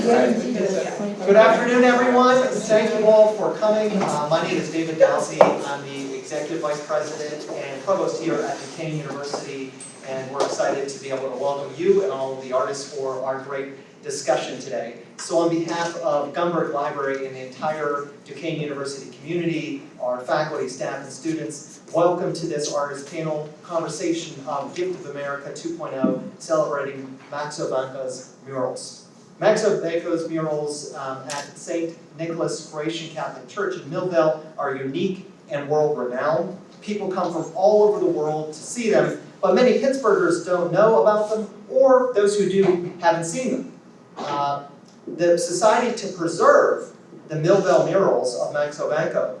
Good afternoon, everyone. Thank you all for coming. Uh, My name is David Dausey. I'm the Executive Vice President and Provost here at Duquesne University, and we're excited to be able to welcome you and all of the artists for our great discussion today. So on behalf of Gumberg Library and the entire Duquesne University community, our faculty, staff, and students, welcome to this artist panel conversation of Gift of America 2.0, celebrating Maxo Vanka's murals. Maxo Vanka's murals um, at St. Nicholas Croatian Catholic Church in Millvale are unique and world-renowned. People come from all over the world to see them, but many Pittsburghers don't know about them, or those who do haven't seen them. Uh, the Society to Preserve the Millvale murals of Maxo Vanka,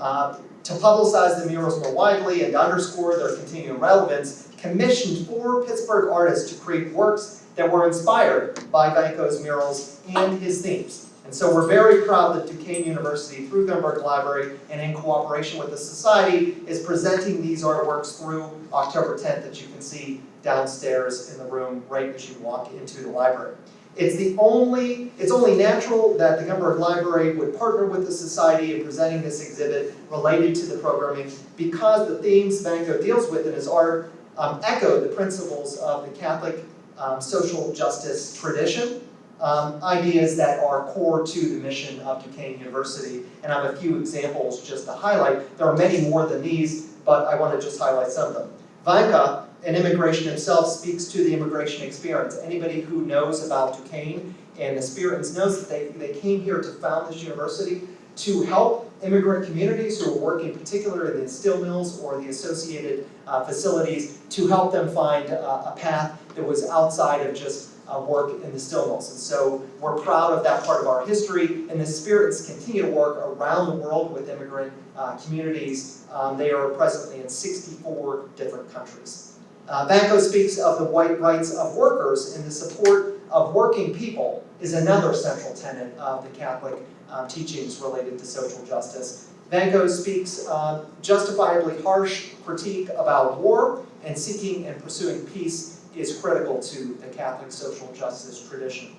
uh, to publicize the murals more widely and underscore their continuing relevance, commissioned four Pittsburgh artists to create works that were inspired by Vanka's murals and his themes. And so we're very proud that Duquesne University, through Gumberg Library, and in cooperation with the Society, is presenting these artworks through October 10th that you can see downstairs in the room right as you walk into the library. It's the only, it's only natural that the Gumberg Library would partner with the Society in presenting this exhibit related to the programming because the themes Vanko deals with in his art um, echo the principles of the Catholic um, social justice tradition, um, ideas that are core to the mission of Duquesne University. And I have a few examples just to highlight. There are many more than these, but I want to just highlight some of them. Vanka and immigration himself speaks to the immigration experience. Anybody who knows about Duquesne and the Spiritans knows that they, they came here to found this university to help immigrant communities who are working particularly in the steel mills or the associated uh, facilities to help them find uh, a path that was outside of just uh, work in the mills. And so we're proud of that part of our history, and the spirits continue to work around the world with immigrant uh, communities. Um, they are presently in 64 different countries. Uh, Vanka speaks of the white rights of workers and the support of working people is another central tenet of the Catholic uh, teachings related to social justice. Vanka speaks uh, justifiably harsh critique about war and seeking and pursuing peace is critical to the Catholic social justice tradition.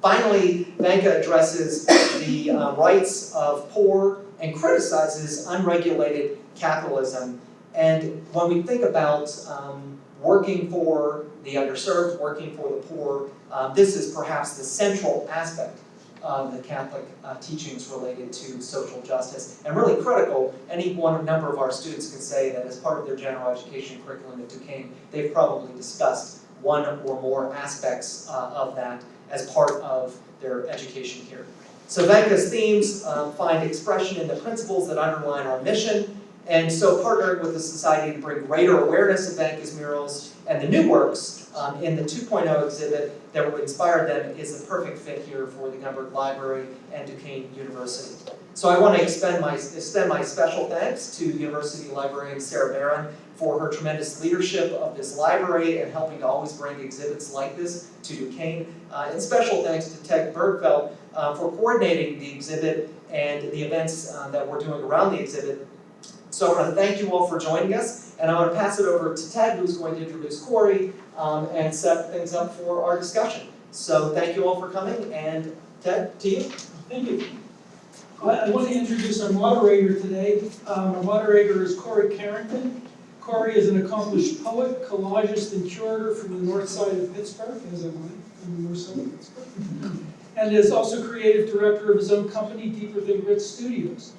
Finally, Vanka addresses the uh, rights of poor and criticizes unregulated capitalism. And when we think about um, working for the underserved, working for the poor, uh, this is perhaps the central aspect of the Catholic uh, teachings related to social justice, and really critical. Any one number of our students can say that as part of their general education curriculum at Duquesne, they've probably discussed one or more aspects uh, of that as part of their education here. So Vanka's themes um, find expression in the principles that underline our mission, and so partnering with the Society to bring greater awareness of Vanka's murals and the new works um, in the 2.0 exhibit that would inspire them is the perfect fit here for the Gumberg Library and Duquesne University. So I want to extend my, extend my special thanks to University Librarian Sarah Barron for her tremendous leadership of this library and helping to always bring exhibits like this to Duquesne. Uh, and special thanks to Ted Bergfeld uh, for coordinating the exhibit and the events uh, that we're doing around the exhibit. So I want to thank you all for joining us, and I want to pass it over to Ted, who's going to introduce Corey um, and set things up for our discussion. So thank you all for coming, and Ted, to you. Thank you. I want to introduce our moderator today. Um, Our moderator is Corey Carrington. Corey is an accomplished poet, collagist, and curator from the north side of Pittsburgh, as am I, from the north side of Pittsburgh, and is also creative director of his own company, Deeper Than Grit Studios.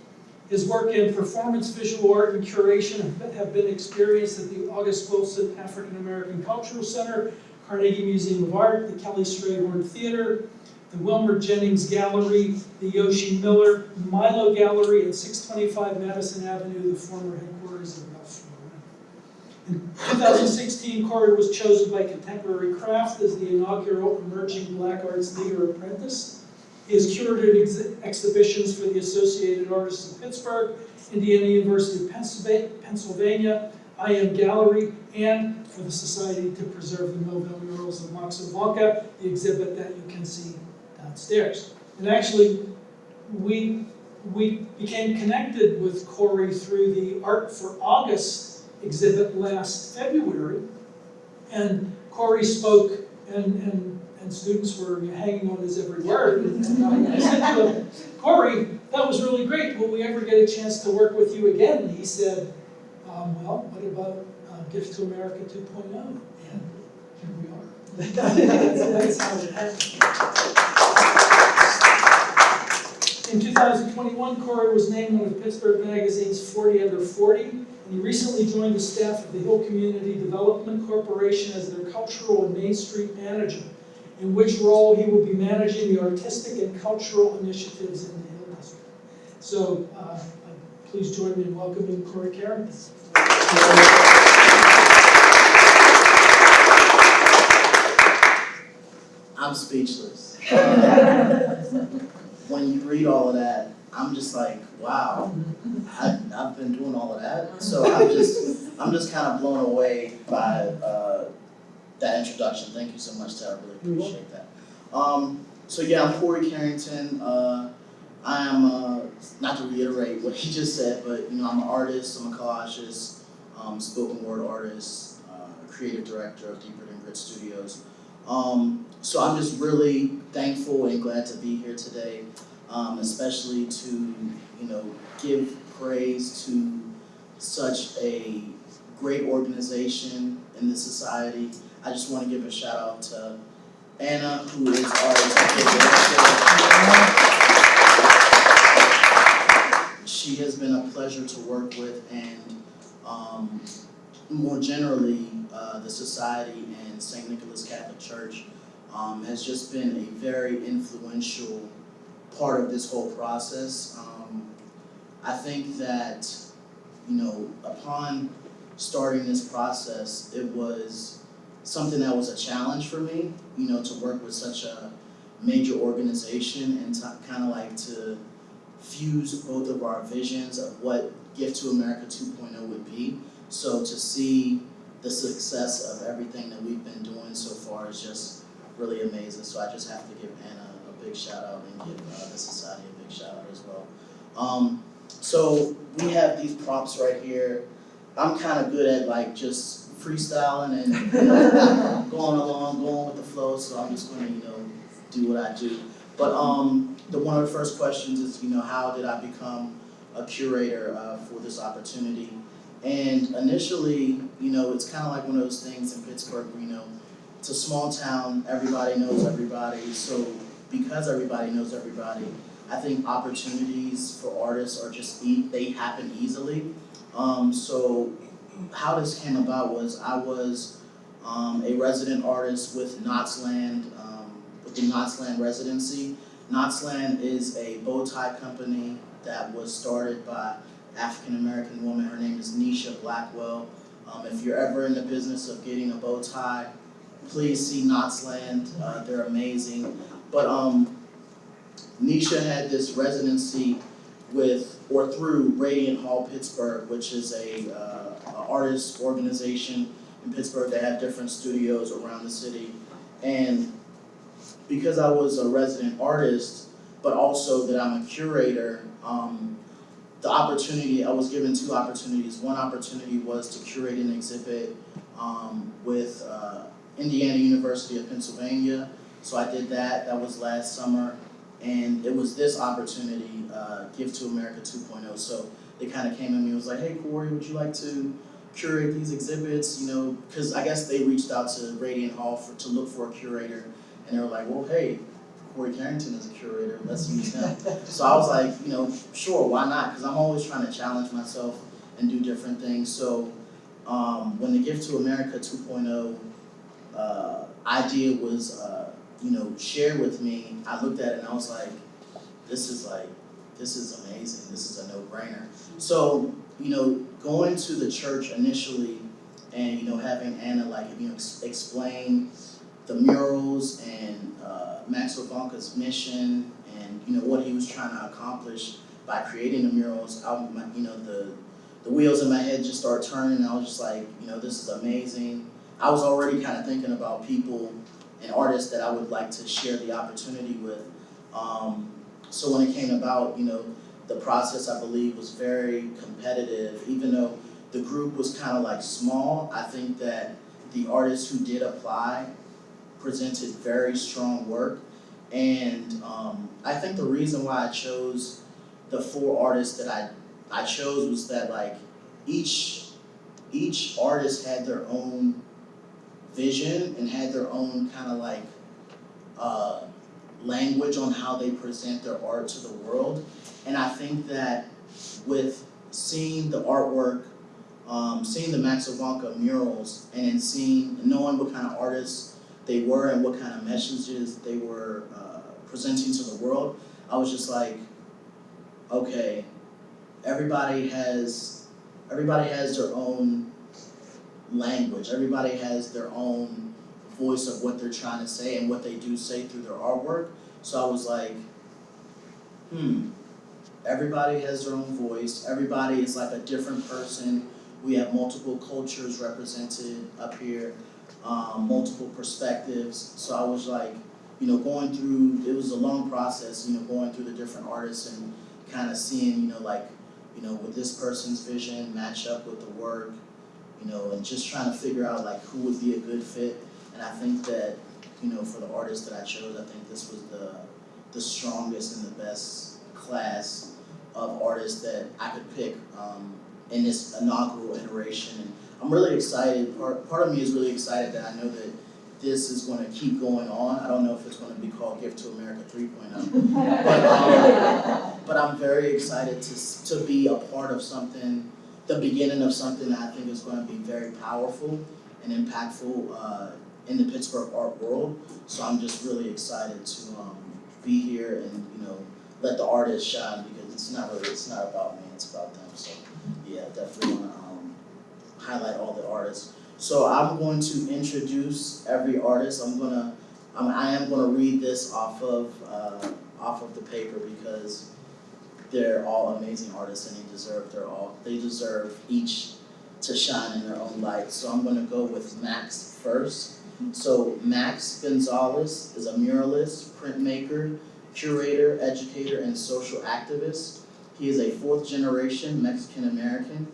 His work in performance, visual art, and curation have been experienced at the August Wilson African American Cultural Center, Carnegie Museum of Art, the Kelly Strayhorn Theater, the Wilmer Jennings Gallery, the Yoshi Miller Milo Gallery at 625 Madison Avenue, the former headquarters of Ralph Lauren. In 2016, Corey was chosen by Contemporary Craft as the inaugural Emerging Black Arts Leader Apprentice. He has curated ex exhibitions for the Associated Artists of Pittsburgh, Indiana University of Pennsylvania, IM Gallery, and for the Society to Preserve the Millvale Murals of Max the exhibit that you can see downstairs. And actually, we, we became connected with Corey through the Art for August exhibit last February. And Corey spoke and, and, and students were hanging on his every word. And I said to him, Corey, that was really great, will we ever get a chance to work with you again? And he said, um, well, what about uh, Gift to America 2.0? And here we are. That's how it happened. In 2021, Corey was named one of Pittsburgh Magazine's 40 Under 40, and he recently joined the staff of the Hill Community Development Corporation as their cultural and Main Street manager, in which role he will be managing the artistic and cultural initiatives in the Hill District. So, uh, please join me in welcoming Corey Carrington. I'm speechless. when you read all of that, I'm just like, wow, I, I've been doing all of that. So I'm just, I'm just kind of blown away by uh, that introduction. Thank you so much, Tara. I really appreciate that. Um, so yeah, I'm Corey Carrington. Uh, I am, uh, not to reiterate what he just said, but you know, I'm an artist, I'm a collagist, um, spoken word artist, uh, creative director of Deeper Than Grit Studios. Um, so I'm just really thankful and glad to be here today, um, especially to, you know, give praise to such a great organization in this society. I just want to give a shout out to Anna, who is our executive. She has been a pleasure to work with and, um, more generally, uh, the society and St. Nicholas Catholic Church um, has just been a very influential part of this whole process. Um, I think that, you know, upon starting this process, it was something that was a challenge for me, you know, to work with such a major organization and to kind of like to fuse both of our visions of what Gift to America 2.0 would be. So to see the success of everything that we've been doing so far is just really amazing. So I just have to give Anna a big shout out and give uh, the society a big shout out as well. Um, so we have these prompts right here. I'm kind of good at like just freestyling and going along, going with the flow. So I'm just going to you know do what I do. But um, the one of the first questions is you know how did I become a curator uh, for this opportunity? And initially, you know, it's kind of like one of those things in Pittsburgh where, you know, it's a small town, everybody knows everybody. So because everybody knows everybody, I think opportunities for artists are just, e- they happen easily. Um, so how this came about was I was um, a resident artist with Knotzland, um, with the Knotzland residency. Knotzland is a bow tie company that was started by African American woman. Her name is Nisha Blackwell. Um, if you're ever in the business of getting a bow tie, please see Knotzland. Uh, they're amazing. But um, Nisha had this residency with or through Radiant Hall Pittsburgh, which is a, uh, a artist organization in Pittsburgh that have different studios around the city. And because I was a resident artist, but also that I'm a curator, um, the opportunity, I was given two opportunities. One opportunity was to curate an exhibit um, with uh, Indiana University of Pennsylvania. So I did that, that was last summer. And it was this opportunity, uh, Give to America 2.0. So they kind of came at me and was like, hey Corey, would you like to curate these exhibits? You know, because I guess they reached out to Radiant Hall for, to look for a curator. And they were like, well, hey, Corey Carrington is a curator, let's use him. So I was like, you know, sure, why not? Because I'm always trying to challenge myself and do different things. So um, when the Gift to America 2.0 uh, idea was, uh, you know, shared with me, I looked at it and I was like, this is like, this is amazing. This is a no-brainer. So, you know, going to the church initially and, you know, having Anna like, you know, ex- explain the murals and uh, Maxo Vanka's mission and you know what he was trying to accomplish by creating the murals. I, my, you know the the wheels in my head just started turning. I was just like, you know, this is amazing. I was already kind of thinking about people and artists that I would like to share the opportunity with. Um, so when it came about, you know, the process I believe was very competitive. Even though the group was kind of like small, I think that the artists who did apply presented very strong work. And um, I think the reason why I chose the four artists that I, I chose was that like each, each artist had their own vision and had their own kind of like uh, language on how they present their art to the world. And I think that with seeing the artwork, um, seeing the Maxo Vanka murals, and then seeing, knowing what kind of artists they were and what kind of messages they were uh, presenting to the world, I was just like, okay, everybody has, everybody has their own language. Everybody has their own voice of what they're trying to say and what they do say through their artwork. So I was like, hmm, everybody has their own voice. Everybody is like a different person. We have multiple cultures represented up here, um, multiple perspectives. So I was like, you know, going through, it was a long process, you know, going through the different artists and kind of seeing, you know, like, you know, would this person's vision match up with the work, you know, and just trying to figure out like who would be a good fit. And I think that, you know, for the artists that I chose, I think this was the the strongest and the best class of artists that I could pick um, in this inaugural iteration. And I'm really excited. Part part of me is really excited that I know that this is going to keep going on. I don't know if it's going to be called Gift to America 3.0, but um, but I'm very excited to to be a part of something, the beginning of something that I think is going to be very powerful and impactful uh, in the Pittsburgh art world. So I'm just really excited to um, be here and you know let the artists shine because it's not really it's not about me, it's about them. So yeah, definitely want to um, highlight all the artists. So I'm going to introduce every artist. I'm gonna um, I am gonna read this off of uh, off of the paper because they're all amazing artists and they deserve their all they deserve each to shine in their own light. So I'm gonna go with Max first. So Max Gonzalez is a muralist, printmaker, curator, educator, and social activist. He is a fourth generation Mexican American.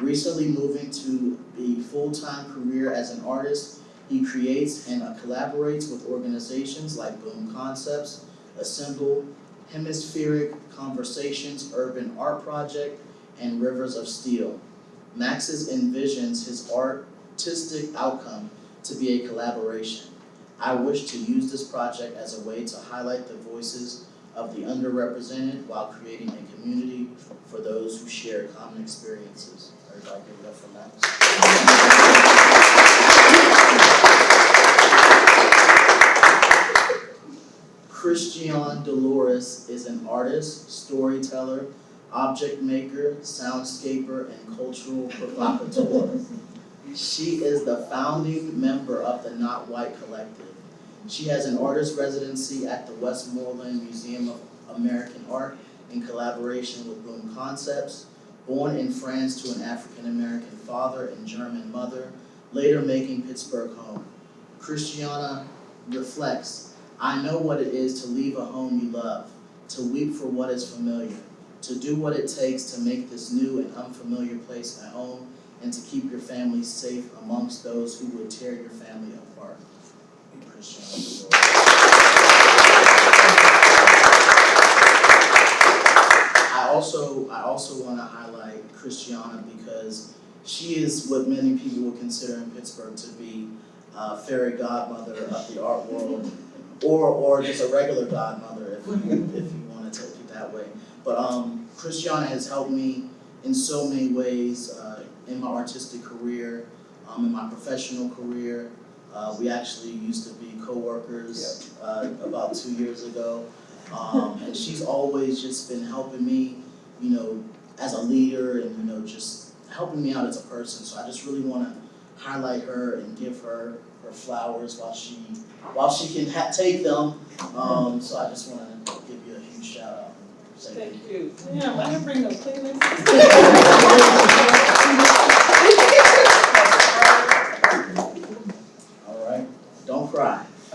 Recently moving to a full-time career as an artist, he creates and collaborates with organizations like Boom Concepts, Assemble, Hemispheric Conversations, Urban Art Project, and Rivers of Steel. Max's envisions his artistic outcome to be a collaboration. I wish to use this project as a way to highlight the voices of the underrepresented while creating a community for those who share common experiences. Everybody give it up for Max. Christiane Dolores is an artist, storyteller, object maker, soundscaper, and cultural provocateur. She is the founding member of the Not White Collective. She has an artist residency at the Westmoreland Museum of American Art in collaboration with Boom Concepts. Born in France to an African American father and German mother, later making Pittsburgh home. Christiana reflects, I know what it is to leave a home you love, to weep for what is familiar, to do what it takes to make this new and unfamiliar place a home, and to keep your family safe amongst those who would tear your family apart. I also, I also wanna highlight Christiana because she is what many people would consider in Pittsburgh to be uh, fairy godmother of the art world, or, or just a regular godmother if, if you wanna take it that way. But, um, Christiana has helped me in so many ways, uh, in my artistic career, um, in my professional career. Uh, we actually used to be co-workers, uh, about two years ago. Um, and she's always just been helping me, you know, as a leader and, you know, just helping me out as a person. So I just really wanna highlight her and give her her flowers while she, while she can ha- take them. Um, so I just wanna give you a huge shout out. and say thank you. You. Yeah, why don't you bring those Kleenex? All right, don't cry.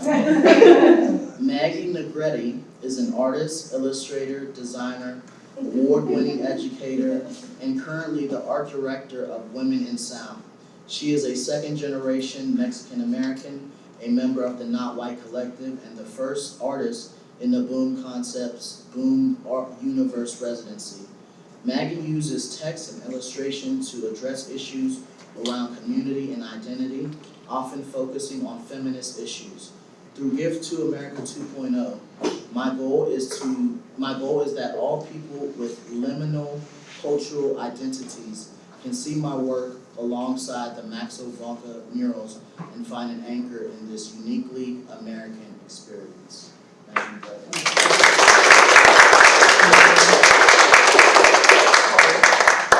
Maggie Negrete is an artist, illustrator, designer, award-winning educator, and currently the art director of Women in Sound. She is a second-generation Mexican-American, a member of the Not White Collective, and the first artist in the Boom Concepts Boom Art Universe residency. Maggie uses text and illustration to address issues around community and identity, often focusing on feminist issues. Through Gift to America 2.0, my goal is to my goal is that all people with liminal cultural identities can see my work alongside the Maxo Vanka murals and find an anchor in this uniquely American experience. Thank you, brother.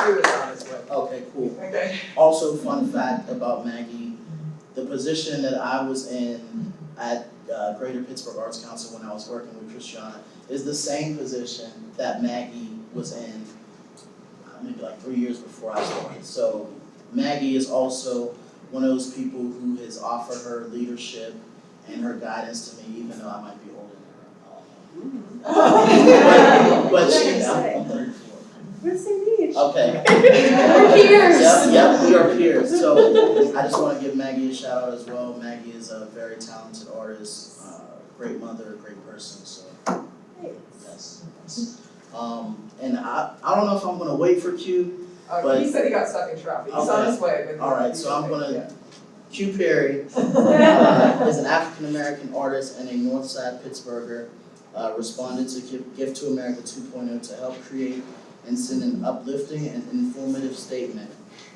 He was on his way. Okay, cool. Also, fun fact about Maggie, the position that I was in at uh, Greater Pittsburgh Arts Council when I was working with Christiana is the same position that Maggie was in uh, maybe like three years before I started. So Maggie is also one of those people who has offered her leadership and her guidance to me, even though I might be older than her. I don't know. But she, I'm I'm thirty-four. We're the same age. Okay. We're peers. Yep, yep, we are peers, so I just wanna give Maggie a shout out as well, Maggie is a very talented artist, uh, great mother, great person, so, yes, yes. Um, and I, I don't know if I'm gonna wait for Q, Uh, But- he said he got stuck in traffic, he's on his way, but. Alright, so I'm gonna- Yeah. Q Perry, uh, is an African-American artist and a Northside Pittsburgher, uh, responded to Give, Gift to America 2.0 to help create and send an uplifting and informative statement.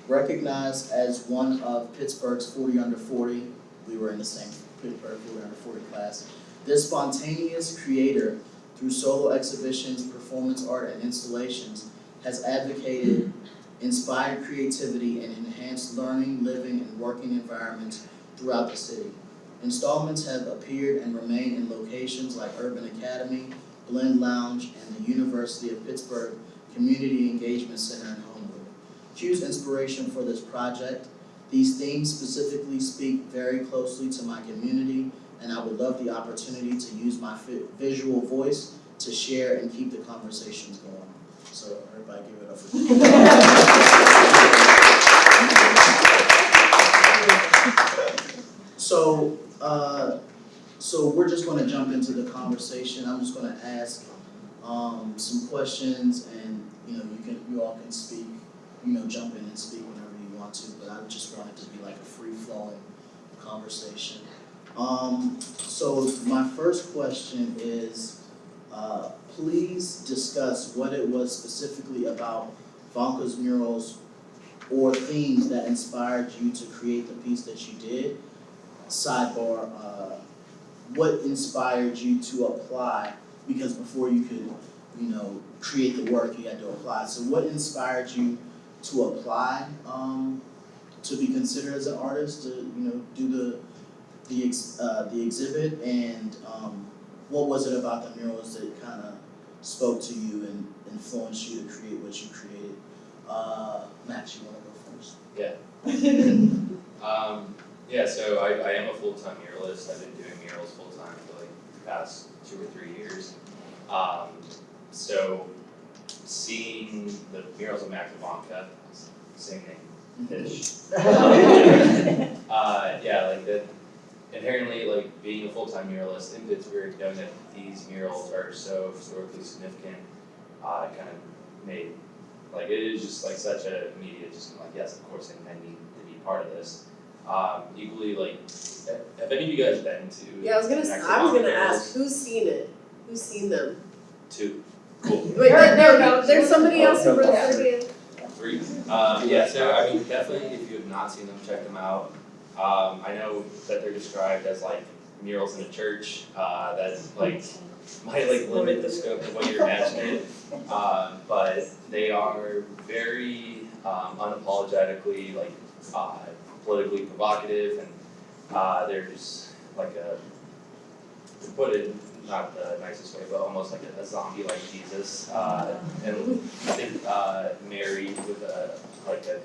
Recognized as one of Pittsburgh's 40 under 40, we were in the same Pittsburgh 40 under 40 class. This spontaneous creator, through solo exhibitions, performance art, and installations, has advocated inspired creativity and enhanced learning, living, and working environments throughout the city. Installments have appeared and remain in locations like Urban Academy, Blend Lounge, and the University of Pittsburgh Community Engagement Center in Homewood. Q's inspiration for this project, these themes specifically speak very closely to my community, and I would love the opportunity to use my visual voice to share and keep the conversations going. So everybody give it up for So, uh, so we're just gonna jump into the conversation, I'm just gonna ask, um, some questions and, you know, you can, you all can speak, you know, jump in and speak whenever you want to, but I just want it to be like a free-flowing conversation. Um, so my first question is, uh, please discuss what it was specifically about Vanka's murals or themes that inspired you to create the piece that you did. Sidebar, uh, what inspired you to apply, because before you could, you know, create the work, you had to apply. So what inspired you to apply, um, to be considered as an artist, to, you know, do the, the ex, uh, the exhibit, and, um, what was it about the murals that kind of spoke to you and influenced you to create what you created? Uh, Max, you wanna go first? Um, yeah, so I, I am a full-time muralist, I've been doing murals full-time for like the past two or three years. Um, so seeing the murals of Maxo Vanka, same name, ish. Uh, yeah, like that, inherently, like being a full-time muralist in Pittsburgh, knowing that these murals are so historically significant, uh, kind of made, like, it is just like such a immediate, just like, yes, of course, I I need to be part of this. Um, equally, like, have any of you guys been to? Yeah, I was gonna, s- Max I was gonna murals? ask, who's seen it? Who's seen them? Two, cool. Wait, There- there, there- no, there's somebody else in Oh, front of me. Three. Um, yeah, so I mean, definitely if you have not seen them, check them out. Um, I know that they're described as like murals in a church, uh, that like might like limit the scope of what you're imagining. Um, but they are very um, unapologetically like uh, politically provocative and uh, there's like a to put it not the nicest way, but almost like a, a zombie like Jesus, uh, and uh, Mary with a like a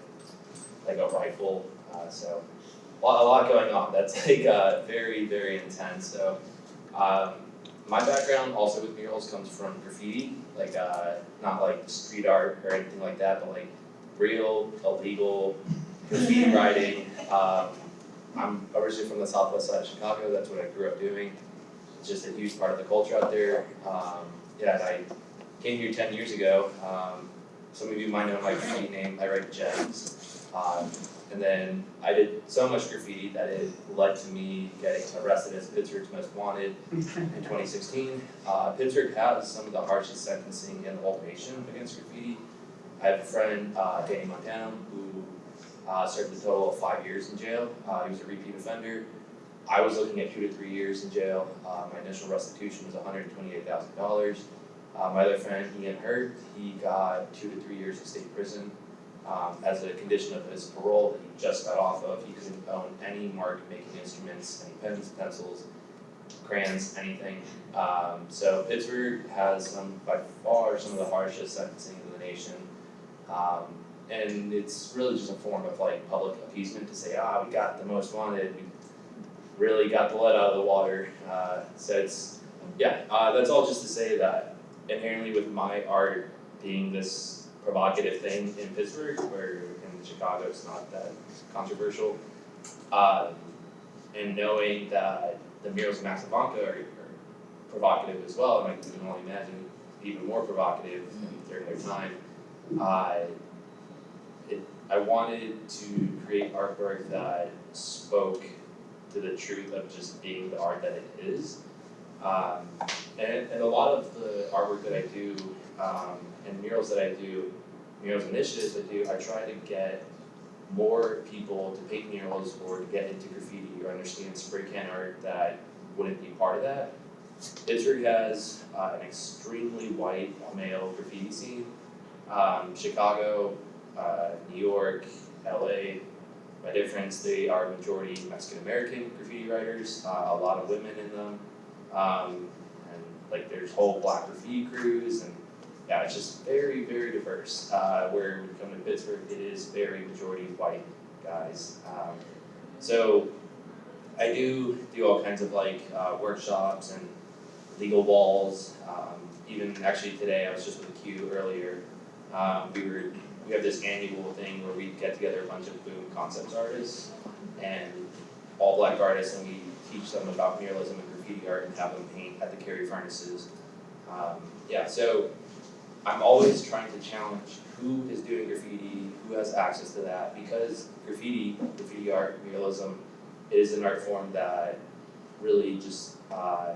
like a rifle. Uh, so a lot, a lot going on. That's like uh, very very intense. So um, my background also with murals comes from graffiti, like uh, not like street art or anything like that, but like real illegal graffiti writing. Um, I'm originally from the southwest side of Chicago, that's what I grew up doing. It's just a huge part of the culture out there. Um, yeah, I came here ten years ago. Um, some of you might know my graffiti name, I write gems. Um, and then I did so much graffiti that it led to me getting arrested as Pittsburgh's most wanted in twenty sixteen. Uh, Pittsburgh has some of the harshest sentencing in the whole nation against graffiti. I have a friend, uh, Danny Montana, who uh, served a total of five years in jail. Uh, he was a repeat offender. I was looking at two to three years in jail. Uh, my initial restitution was hundred and twenty-eight thousand dollars. Uh, my other friend, Ian Hurt, he got two to three years in state prison. Um, as a condition of his parole that he just got off of, he couldn't own any mark making instruments, any pens, pencils, crayons, anything. Um, so Pittsburgh has some, by far, some of the harshest sentencing in the nation. Um, and it's really just a form of like public appeasement to say, ah, we got the most wanted, we really got the lead out of the water. Uh, so it's, yeah, uh, that's all just to say that inherently with my art being this provocative thing in Pittsburgh, where in Chicago it's not that controversial. Uh, and knowing that the murals of Maxo Vanka are, are provocative as well, and I can only imagine even more provocative during their time. I wanted to create artwork that spoke to the truth of just being the art that it is. Um, and, and a lot of the artwork that I do, um, and murals that I do, murals initiatives I do, I try to get more people to paint murals or to get into graffiti or understand spray can art that wouldn't be part of that. Pittsburgh has uh, an extremely white male graffiti scene. Um, Chicago, uh, New York, LA, by difference, they are majority Mexican American graffiti writers, uh, a lot of women in them. Um, and like there's whole black graffiti crews and yeah, it's just very, very diverse. Uh, where we come to Pittsburgh, it is very majority white guys. Um, so I do do all kinds of like uh, workshops and legal walls. Um, even actually today, I was just with the Q earlier. Um, we were we have this annual thing where we get together a bunch of boom concepts artists and all black artists, and we teach them about muralism and graffiti art and have them paint at the Carrie furnaces. Um, yeah, so I'm always trying to challenge who is doing graffiti, who has access to that, because graffiti, graffiti art, muralism, is an art form that really just uh,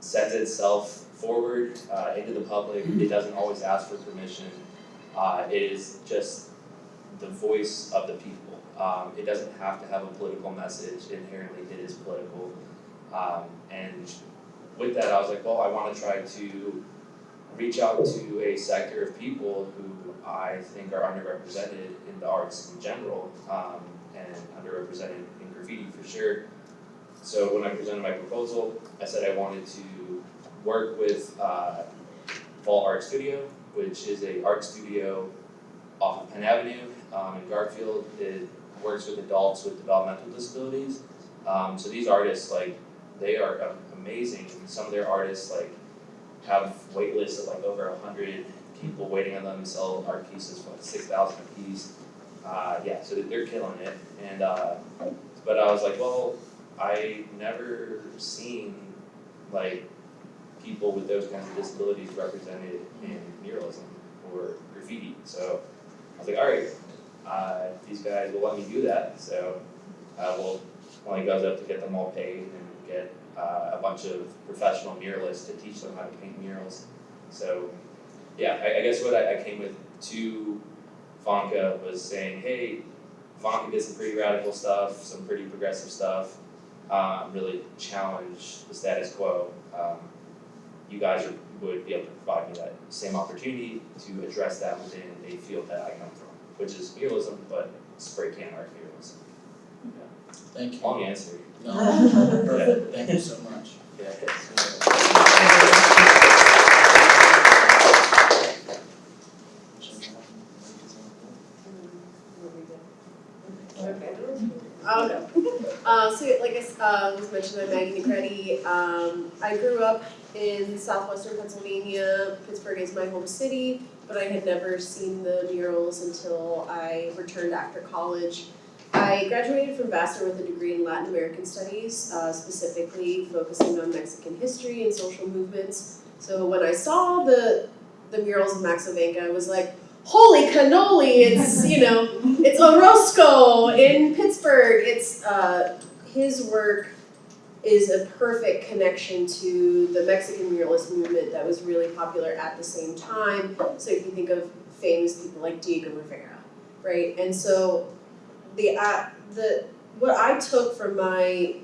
sends itself forward uh, into the public. It doesn't always ask for permission. Uh, it is just the voice of the people. Um, it doesn't have to have a political message. Inherently, it is political. Um, and with that, I was like, well, I want to try to reach out to a sector of people who I think are underrepresented in the arts in general, um, and underrepresented in graffiti for sure. So when I presented my proposal, I said I wanted to work with uh, Fall Art Studio, which is a art studio off of Penn Avenue um, in Garfield. It works with adults with developmental disabilities. Um, so these artists, like, they are amazing. Some of their artists, like, have wait lists of like over a hundred people waiting on them to sell art pieces for like six thousand a piece. Uh, yeah, so they're killing it. And uh, but I was like, well, I never seen like people with those kinds of disabilities represented in muralism or graffiti. So I was like, all right, uh, these guys will let me do that. So uh, we'll only goes up to get them all paid and get uh, a bunch of professional muralists to teach them how to paint murals. So, yeah, I, I guess what I, I came with to Vanka was saying, hey, Vanka did some pretty radical stuff, some pretty progressive stuff, um, really challenge the status quo. Um, you guys are, would be able to provide me that same opportunity to address that within a field that I come from, which is muralism, but spray can art muralism. Thank you. Long answer. No, perfect, thank you so much. Yeah. Oh, no. Like I uh, was mentioned, I'm Maggie Negrete. Um, I grew up in southwestern Pennsylvania. Pittsburgh is my home city, but I had never seen the murals until I returned after college. I graduated from Vassar with a degree in Latin American Studies, uh, specifically focusing on Mexican history and social movements. So when I saw the the murals of Maxo Vanka, I was like, holy cannoli, it's, you know, it's Orozco in Pittsburgh. It's, uh, his work is a perfect connection to the Mexican muralist movement that was really popular at the same time. So if you think of famous people like Diego Rivera, right? And so the, uh, the, what I took from my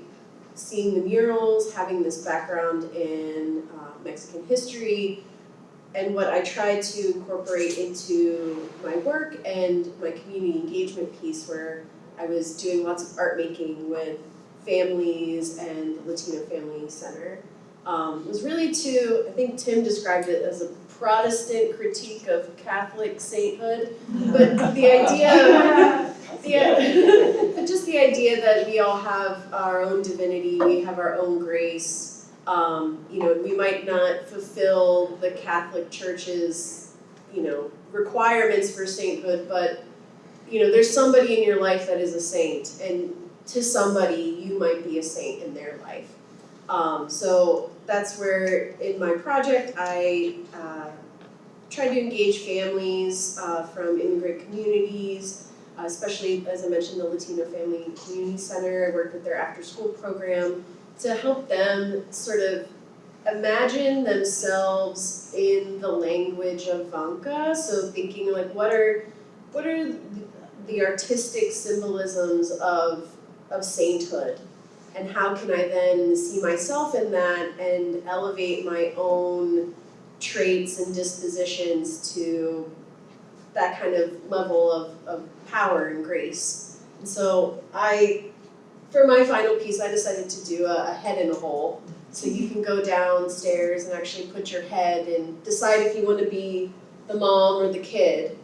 seeing the murals, having this background in uh, Mexican history, and what I tried to incorporate into my work and my community engagement piece where I was doing lots of art making with families and the Latino Family Center. Um, was really to, I think Tim described it as a Protestant critique of Catholic sainthood, but the idea, the, but just the idea that we all have our own divinity, we have our own grace, um, you know, we might not fulfill the Catholic Church's, you know, requirements for sainthood, but you know, there's somebody in your life that is a saint, and to somebody you might be a saint in their life. Um, so that's where in my project I uh, tried to engage families uh, from immigrant communities, uh, especially as I mentioned the Latino Family Community Center. I worked with their after school program to help them sort of imagine themselves in the language of Vanka. So thinking like what are what are the artistic symbolisms of of sainthood and how can I then see myself in that and elevate my own traits and dispositions to that kind of level of, of power and grace. And so I for my final piece, I decided to do a, a head in a hole. So you can go downstairs and actually put your head and decide if you want to be the mom or the kid.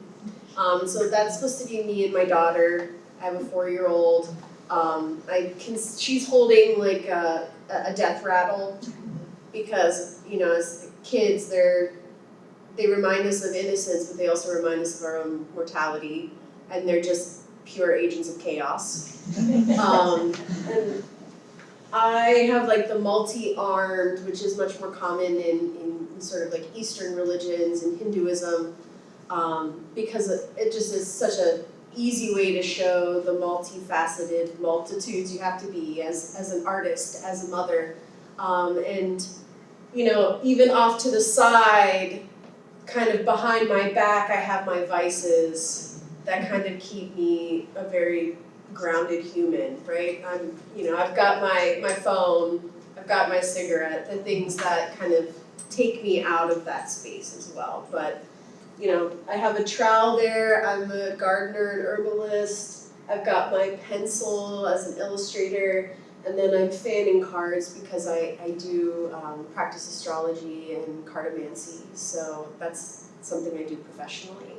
Um, so that's supposed to be me and my daughter. I have a four-year-old. Um, I can, she's holding like a, a death rattle because you know as kids they're they remind us of innocence, but they also remind us of our own mortality, and they're just pure agents of chaos. Um, and I have like the multi-armed, which is much more common in, in sort of like Eastern religions and Hinduism, um, because it it just is such a easy way to show the multifaceted multitudes you have to be as, as an artist, as a mother. Um, and, you know, even off to the side, kind of behind my back, I have my vices that kind of keep me a very grounded human, right? I'm, you know, I've got my, my phone, I've got my cigarette, the things that kind of take me out of that space as well. But, you know, I have a trowel there, I'm a gardener and herbalist, I've got my pencil as an illustrator, and then I'm fanning cards because I, I do um, practice astrology and cartomancy, so that's something I do professionally.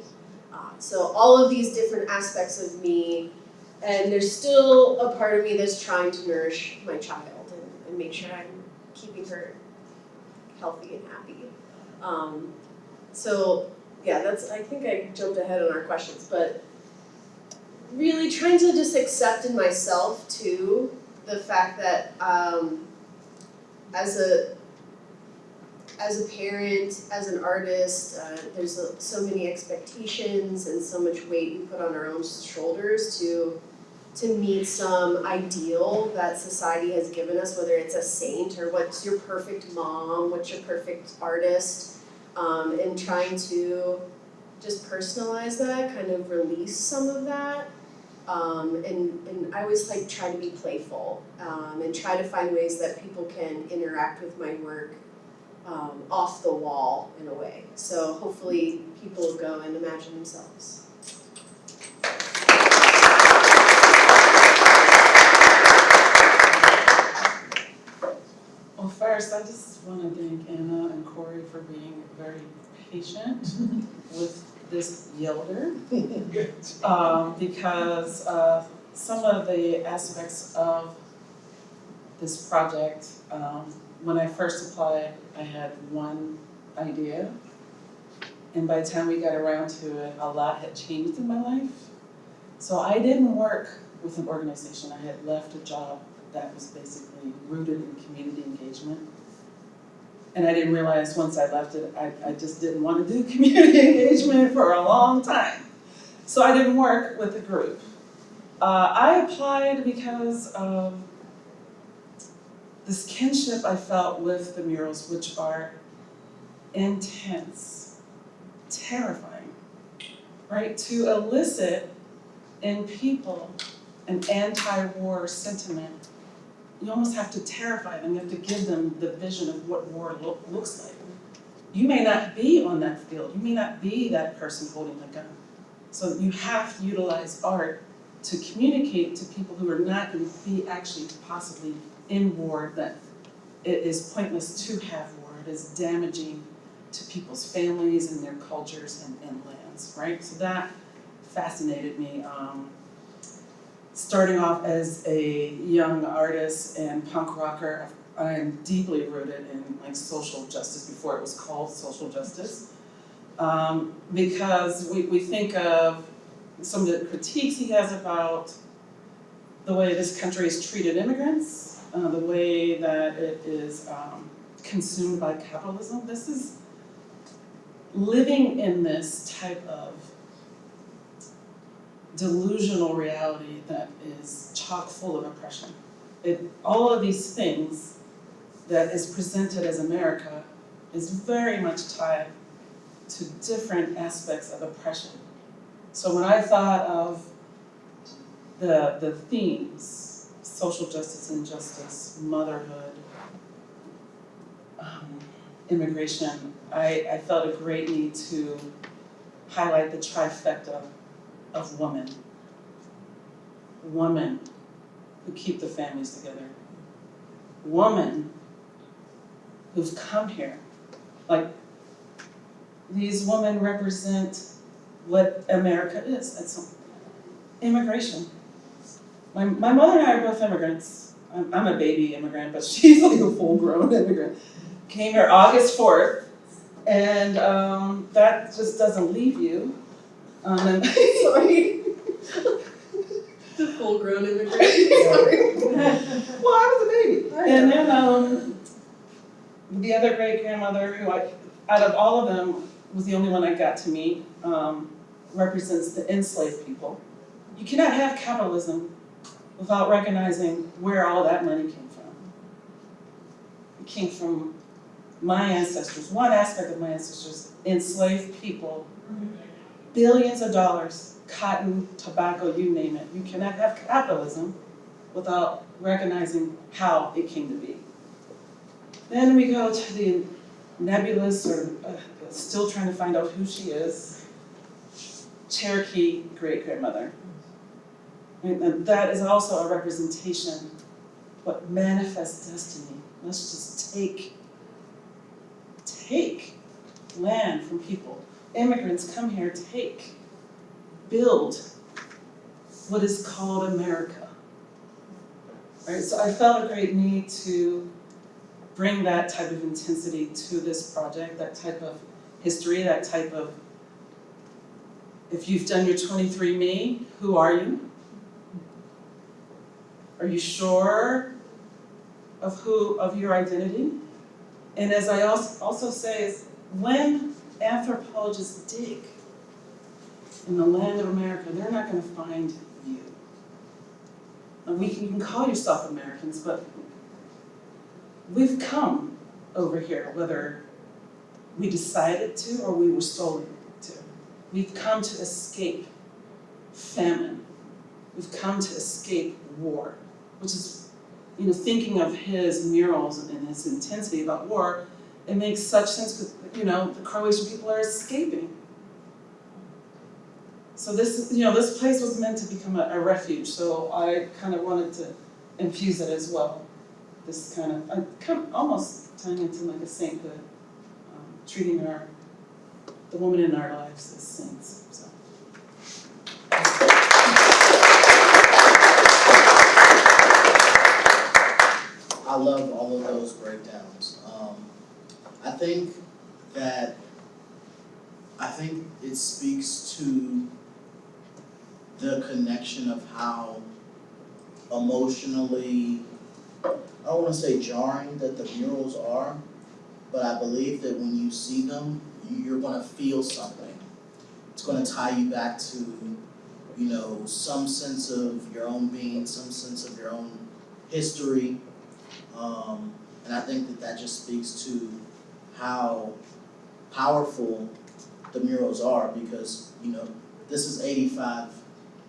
Uh, so all of these different aspects of me and there's still a part of me that's trying to nourish my child and, and make sure I'm keeping her healthy and happy. Um, so yeah, that's I think I jumped ahead on our questions, but really trying to just accept in myself too the fact that um, as a as a parent, as an artist, uh, there's a, so many expectations and so much weight we put on our own shoulders to to meet some ideal that society has given us, whether it's a saint or what's your perfect mom, what's your perfect artist, um, and trying to just personalize that, kind of release some of that. Um, and, and I always like try to be playful um, and try to find ways that people can interact with my work um, off the wall in a way. So hopefully people go and imagine themselves. Well, first, I just want to thank Anna and Corey for being very patient with this yielder. Um, because, uh, some of the aspects of this project, um, when I first applied, I had one idea. And by the time we got around to it, a lot had changed in my life. So I didn't work with an organization. I had left a job that was basically rooted in community engagement. And I didn't realize once I left it, I, I just didn't want to do community engagement for a long time. So I didn't work with the group. Uh, I applied because of this kinship I felt with the murals, which are intense, terrifying, right? To elicit in people an anti-war sentiment, you almost have to terrify them, you have to give them the vision of what war look, looks like. You may not be on that field, you may not be that person holding the gun. So you have to utilize art to communicate to people who are not going to be actually possibly in war, that it is pointless to have war, it is damaging to people's families and their cultures and, and lands, right? So that fascinated me. Um, starting off as a young artist and punk rocker, I am deeply rooted in like social justice before it was called social justice. Um, because we, we think of some of the critiques he has about the way this country has treated immigrants, uh, the way that it is um, consumed by capitalism. This is living in this type of delusional reality that is chock full of oppression. It, all of these things that is presented as America is very much tied to different aspects of oppression. So when I thought of the, the themes, social justice and justice, motherhood, um, immigration, I, I felt a great need to highlight the trifecta of women. Women who keep the families together. Women who've come here. Like, these women represent what America is. It's immigration. My, my mother and I are both immigrants. I'm, I'm a baby immigrant, but she's like a full-grown immigrant. Came here August 4th, and um, that just doesn't leave you. Um, and Sorry. The full-grown immigrant, well, I was a baby. And then um, the other great grandmother, who I, out of all of them, was the only one I got to meet, um, represents the enslaved people. You cannot have capitalism without recognizing where all that money came from. It came from my ancestors, one aspect of my ancestors, enslaved people, billions of dollars, cotton, tobacco, you name it. You cannot have capitalism without recognizing how it came to be. Then we go to the nebulous or uh, still trying to find out who she is, Cherokee great-grandmother. And that is also a representation, what manifests destiny. Let's just take, take land from people. Immigrants come here, take, build what is called America. Right, so I felt a great need to bring that type of intensity to this project, that type of history, that type of, if you've done your 23andMe, who are you? Are you sure of who, of your identity? And as I also, also say, is when anthropologists dig in the land of America, they're not gonna find you. And we can, you can call yourself Americans, but we've come over here, whether we decided to or we were stolen to. We've come to escape famine. We've come to escape war, which is, you know, thinking of his murals and his intensity about war, it makes such sense because, you know, the Croatian people are escaping. So this, you know, this place was meant to become a, a refuge, so I kind of wanted to infuse it as well. This kind of, I kind of almost tying into like a sainthood, um, treating our, the woman in our lives as saints, so. I love all of those breakdowns. Um, I think that, I think it speaks to the connection of how emotionally, I don't wanna say jarring that the murals are, but I believe that when you see them, you're gonna feel something. It's gonna tie you back to, you know, some sense of your own being, some sense of your own history. Um, and I think that that just speaks to how powerful the murals are because, you know, this is eighty-five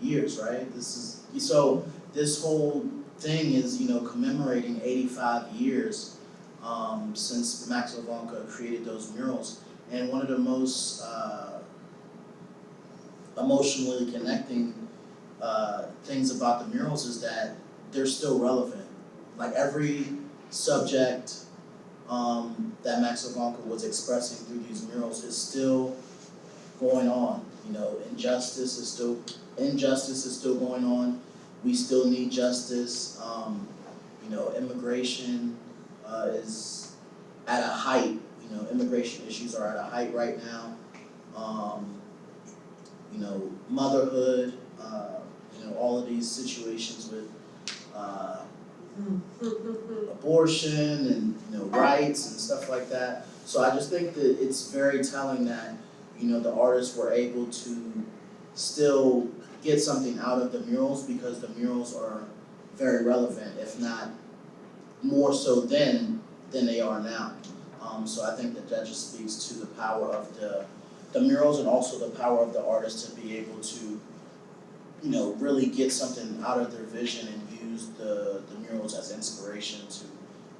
years, right? This is, so this whole thing is, you know, commemorating eighty-five years um, since Maxo Vanka created those murals. And one of the most uh, emotionally connecting uh, things about the murals is that they're still relevant. Like every subject um, that Maxo Vanka was expressing through these murals is still going on. You know, injustice is still injustice is still going on. We still need justice. Um, you know, immigration uh, is at a height. You know, immigration issues are at a height right now. Um, you know, motherhood. Uh, you know, all of these situations with. Uh, abortion and you know rights and stuff like that. So I just think that it's very telling that you know the artists were able to still get something out of the murals because the murals are very relevant, if not more so then than they are now. Um, so I think that that just speaks to the power of the the murals and also the power of the artist to be able to you know really get something out of their vision and the the murals as inspiration to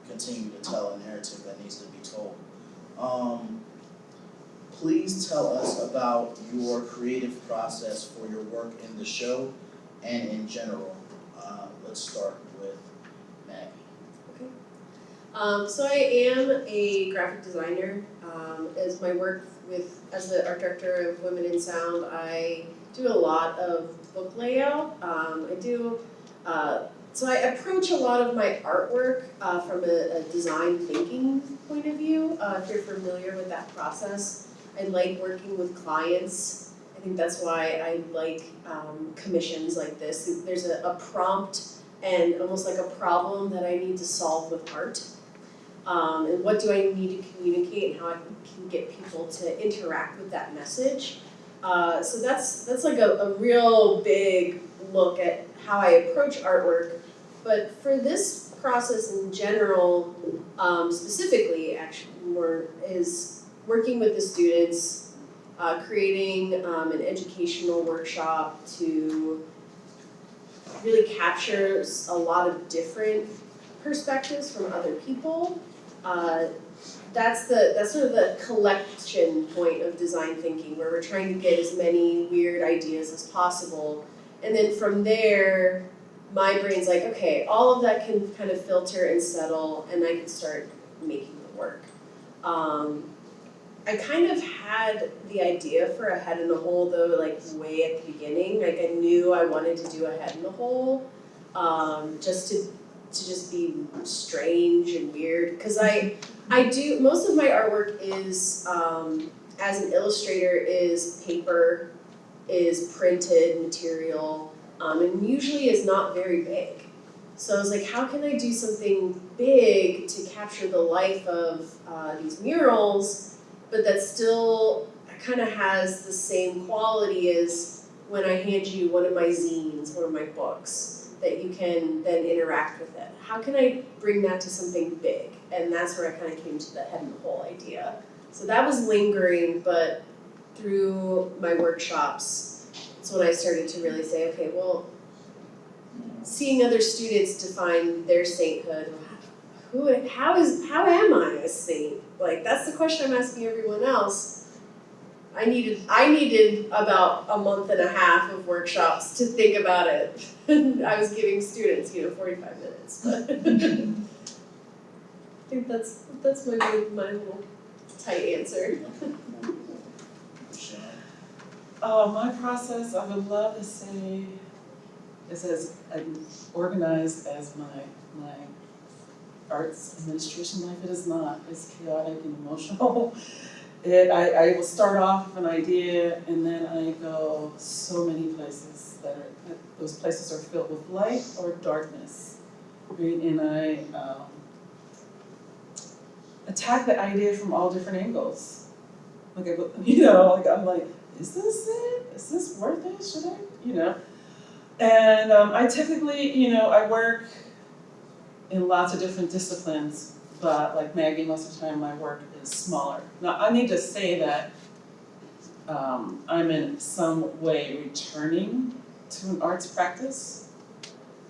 continue to tell a narrative that needs to be told. Um, please tell us about your creative process for your work in the show and in general. Uh, let's start with Maggie. Um, so I am a graphic designer. Um, as my work with as the art director of Women in Sound, I do a lot of book layout. Um, I do. Uh, so I approach a lot of my artwork uh, from a, a design thinking point of view. Uh, if you're familiar with that process, I like working with clients. I think that's why I like um, commissions like this. There's a, a prompt and almost like a problem that I need to solve with art. Um, and what do I need to communicate and how I can get people to interact with that message. Uh, so that's that's like a, a real big look at how I approach artwork. But for this process in general, um, specifically, actually, more is working with the students, uh, creating um, an educational workshop to really capture a lot of different perspectives from other people. Uh, that's the that's sort of the collection point of design thinking, where we're trying to get as many weird ideas as possible, and then from there, my brain's like, okay, all of that can kind of filter and settle, and I can start making it work. Um, I kind of had the idea for a head in the hole though, like way at the beginning. Like I knew I wanted to do a head in the hole, um, just to to just be strange and weird. Cause I I do most of my artwork is um, as an illustrator is paper, is printed material, um, and usually is not very big. So I was like, how can I do something big to capture the life of uh, these murals, but that still kind of has the same quality as when I hand you one of my zines, one of my books, that you can then interact with it. How can I bring that to something big? And that's where I kind of came to the head and the whole idea. So that was lingering, but through my workshops, it's when I started to really say, okay, well, seeing other students define their sainthood, who, how is, how am I a saint? Like, that's the question I'm asking everyone else. I needed, I needed about a month and a half of workshops to think about it. I was giving students, you know, forty-five minutes, but I think that's, that's my, my little tight answer. Uh, my process, I would love to say, is as organized as my, my arts administration life, it is not, it's chaotic and emotional. it, I, I will start off with an idea and then I go so many places that are, that those places are filled with light or darkness. Right, and I, um, attack the idea from all different angles. Like, I, you know, like, I'm like, is this it? Is this worth it? Should I, you know? And, um, I typically, you know, I work in lots of different disciplines, but like Maggie, most of the time my work is smaller. Now, I need to say that um, I'm in some way returning to an arts practice.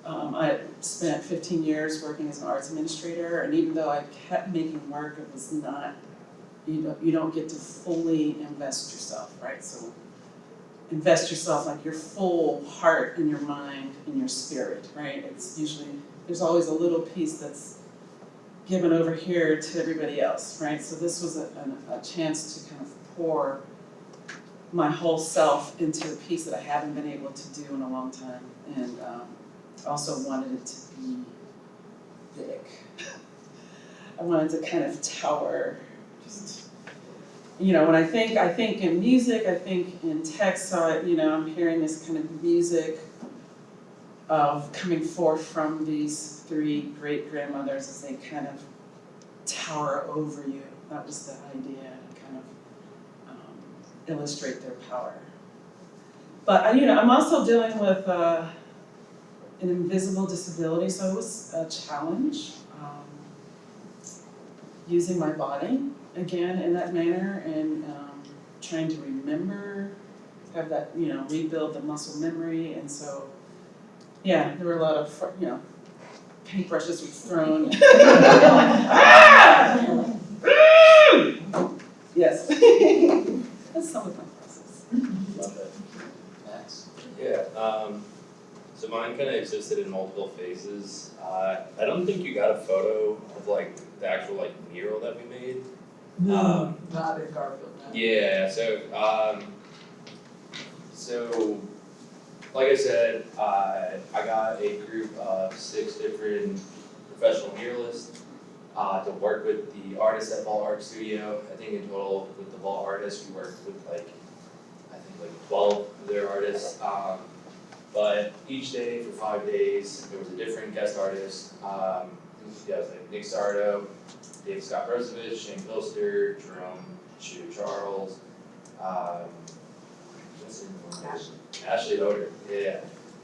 Um, I spent fifteen years working as an arts administrator, and even though I kept making work, it was not, you know, you don't get to fully invest yourself, right? So invest yourself like your full heart and your mind and your spirit, right? It's usually, there's always a little piece that's given over here to everybody else, right? So this was a, a, a chance to kind of pour my whole self into a piece that I haven't been able to do in a long time, and um, also wanted it to be big. I wanted to kind of tower, you know, when I think, I think in music, I think in text, so I, you know, I'm hearing this kind of music of coming forth from these three great grandmothers as they kind of tower over you. That was the idea, to kind of um, illustrate their power. But uh, you know, I'm also dealing with uh, an invisible disability, so it was a challenge um, using my body again in that manner and um, trying to remember, have that you know rebuild the muscle memory, and so yeah, there were a lot of, you know, paintbrushes were thrown. Ah! Yes. That's some of my process. Love it. Max? Yeah, um, so mine kind of existed in multiple phases. Uh, I don't think you got a photo of like the actual like mural that we made. Um, Not in Garfield, no. Yeah, so, um, so, like I said, uh, I got a group of six different professional muralists, uh, to work with the artists at Vault Art Studio. I think in total, with the Vault artists, we worked with like, I think like twelve of their artists. Um, but each day for five days, there was a different guest artist. Um, yeah, was like Nick Sardo, Dave Scott Rosevich, Shane Pilster, Jerome Chu Charles, um, what's his name? Ashley. Ashley Oder, yeah,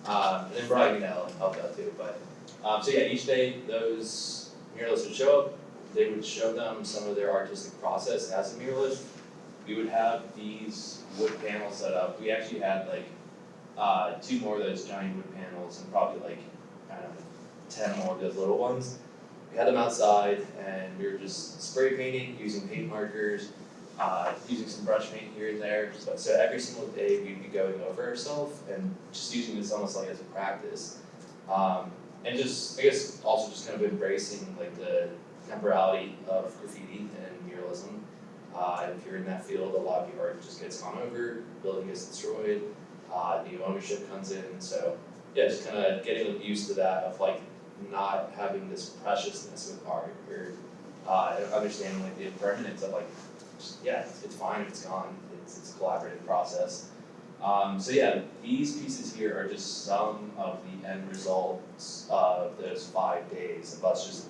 um, and then Brian Ganell helped out too, but, um, so yeah, each day those muralists would show up, they would show them some of their artistic process as a muralist. We would have these wood panels set up, we actually had like, uh, two more of those giant wood panels and probably like, I don't know, ten more of those little ones. Had them outside and we were just spray painting, using paint markers, uh, using some brush paint here and there. So, so every single day we'd be going over ourselves and just using this almost like as a practice. Um, and just, I guess, also just kind of embracing like the temporality of graffiti and muralism. Uh, if you're in that field, a lot of your art just gets gone over, building gets destroyed, uh, new ownership comes in. So yeah, just kind of getting used to that of like not having this preciousness with art or uh, understanding like the impermanence of like just, yeah, it's, it's fine it's gone. It's, it's a collaborative process. Um, so yeah, these pieces here are just some of the end results of those five days of us just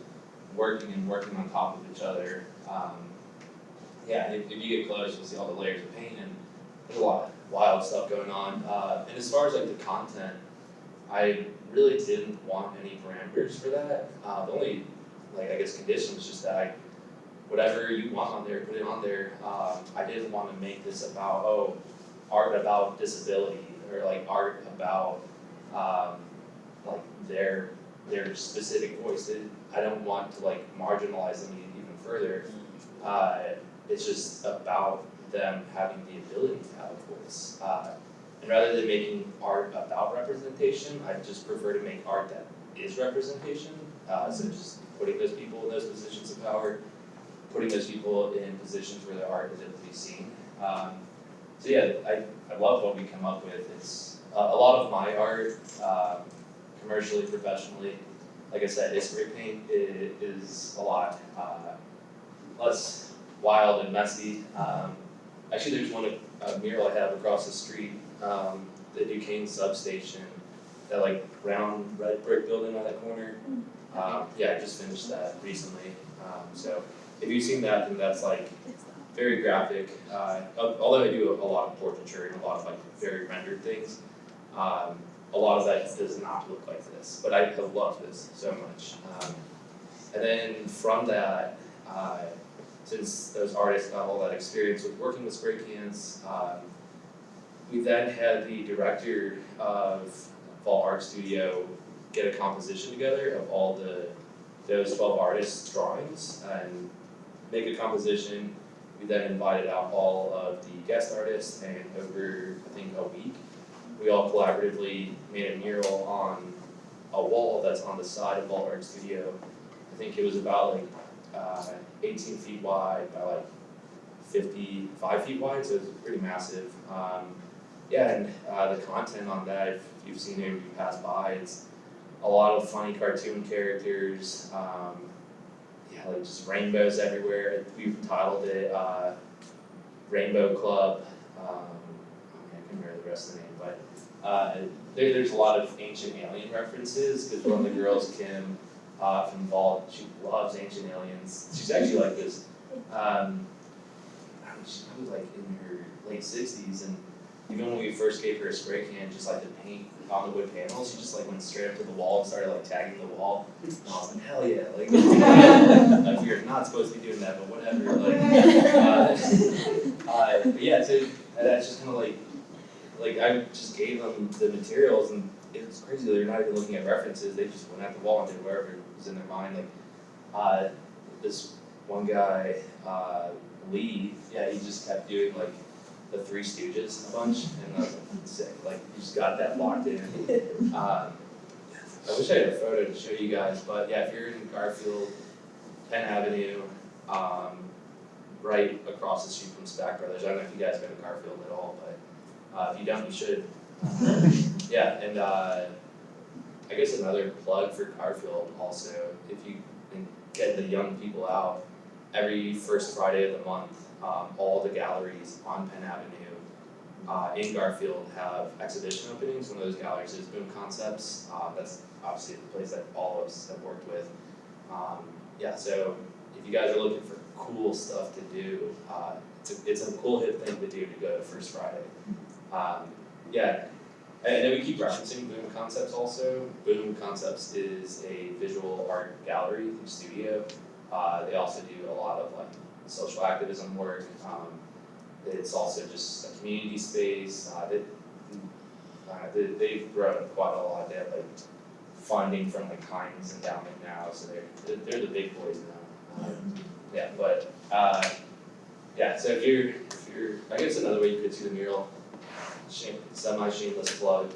working and working on top of each other. Um, yeah, if, if you get close, you'll see all the layers of paint and there's a lot of wild stuff going on. Uh, and as far as like the content, I really didn't want any parameters for that. Uh, the only like I guess condition was just that I whatever you want on there, put it on there. Um, I didn't want to make this about, oh, art about disability or like art about um, like their their specific voice. I don't want to like marginalize them even further. Uh, it's just about them having the ability to have a voice. Uh, and rather than making art about representation, I just prefer to make art that is representation. Uh, so just putting those people in those positions of power putting those people in positions where their art is able to be seen. Um, so yeah, I, I love what we come up with. It's a, a lot of my art, um, commercially, professionally, like I said, spray paint i- is a lot uh, less wild and messy. Um, actually, there's one a mural I have across the street, um, the Duquesne substation, that like brown red brick building on that corner. Um, yeah, I just finished that recently. Um, so if you've seen that, then that's like very graphic. Uh, although I do a, a lot of portraiture and a lot of like very rendered things, um, a lot of that does not look like this. But I have loved this so much. Um, and then from that, uh, since those artists got all that experience with working with spray cans, um, we then had the director of Vault Art Studio get a composition together of all the those twelve artists' drawings and make a composition. We then invited out all of the guest artists and over I think a week, we all collaboratively made a mural on a wall that's on the side of Vault Art Studio. I think it was about like uh eighteen feet wide by like fifty-five feet wide, so it's pretty massive. Um yeah, and uh the content on that, if you've seen it, you pass by, it's a lot of funny cartoon characters, um yeah, like just rainbows everywhere. We've titled it uh Rainbow Club, um I can't remember the rest of the name, but uh there there's a lot of ancient alien references, cause one of the girls, Kim, uh from Vault, she loves ancient aliens. She's actually like this, um I mean, she was like in her late sixties and even when we first gave her a spray can, just like to paint on the wood panels, she just like went straight up to the wall and started like tagging the wall. And I was like, hell yeah, like, like you're not supposed to be doing that, but whatever, like, uh, uh, but yeah, so that's just kind of like, like I just gave them the materials and it was crazy, they're not even looking at references, they just went at the wall and did whatever was in their mind, like, uh, this one guy, uh, Lee, yeah, he just kept doing like the Three Stooges a bunch, and I was like, sick, like, you just got that locked in. Um, I wish I had a photo to show you guys, but yeah, if you're in Garfield, Penn Avenue, um, right across the street from Stack Brothers, I don't know if you guys been to Garfield at all, but, uh, if you don't, you should. Yeah, and, uh, I guess another plug for Garfield also, if you can get the young people out, every first Friday of the month, um, all the galleries on Penn Avenue uh, in Garfield have exhibition openings. One of those galleries is Boom Concepts. Uh, that's obviously the place that all of us have worked with. Um, yeah, so if you guys are looking for cool stuff to do, uh, it's a, it's a cool hip thing to do to go to First Friday. Um, yeah, and then we keep referencing Boom Concepts also. Boom Concepts is a visual art gallery studio. Uh, they also do a lot of like social activism work. Um, it's also just a community space. Uh, uh, they, they've grown quite a lot. They have like funding from like Heinz Endowment now, so they're they're, they're the big boys now. Um, yeah, but uh, yeah. So if you're if you're, I guess another way you could see the mural, shame, semi shameless plug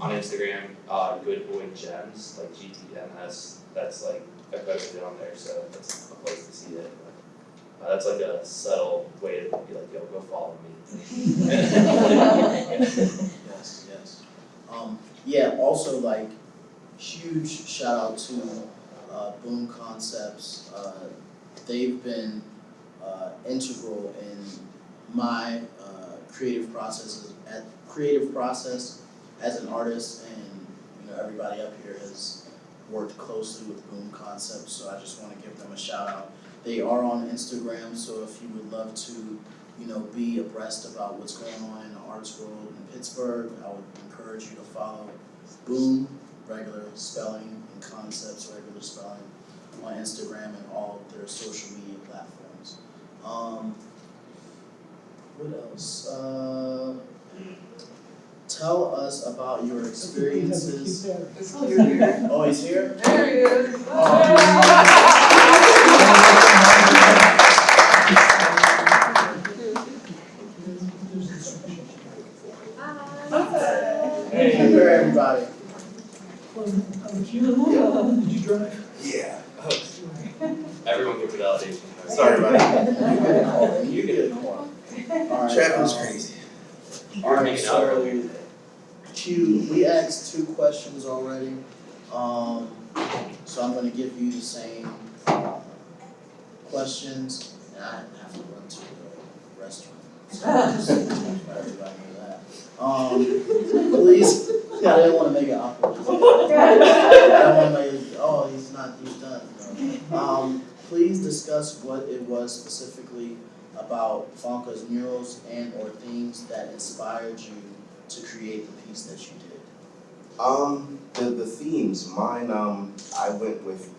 on Instagram. Uh, Good Boy Gems, like GTMS. That's like I posted it on there, so that's a place to see it. But, uh, that's like a subtle way to be like, yo, go follow me. Yes, yes. Um, yeah, also like, huge shout out to, uh, Boom Concepts. Uh, they've been, uh, integral in my, uh, creative processes, at, creative process as an artist and, you know, everybody up here has worked closely with Boom Concepts, so I just wanna give them a shout out. They are on Instagram, so if you would love to, you know, be abreast about what's going on in the arts world in Pittsburgh, I would encourage you to follow Boom, regular spelling, and Concepts, regular spelling, on Instagram and all their social media platforms. Um, what else? Uh, tell us about your experiences. It's here. Oh, he's here? There he is. Hey, here, everybody. Um, Did you drive? Yeah. Everyone gets validation. Sorry about that. You get a call, you get a call. Alright, Traffic was um, crazy. Alright, so Q, we asked two questions already. Um, so I'm gonna give you the same uh, questions and I have to run to the restaurant. So just let everybody know that. Um, please, yeah, I didn't wanna make it awkward. I wanna make it, oh, he's not, he's done. No. Um, please discuss what it was specifically about Vanka's murals and or themes that inspired you to create the piece that you did. Um, the, the themes, mine, um, I went with,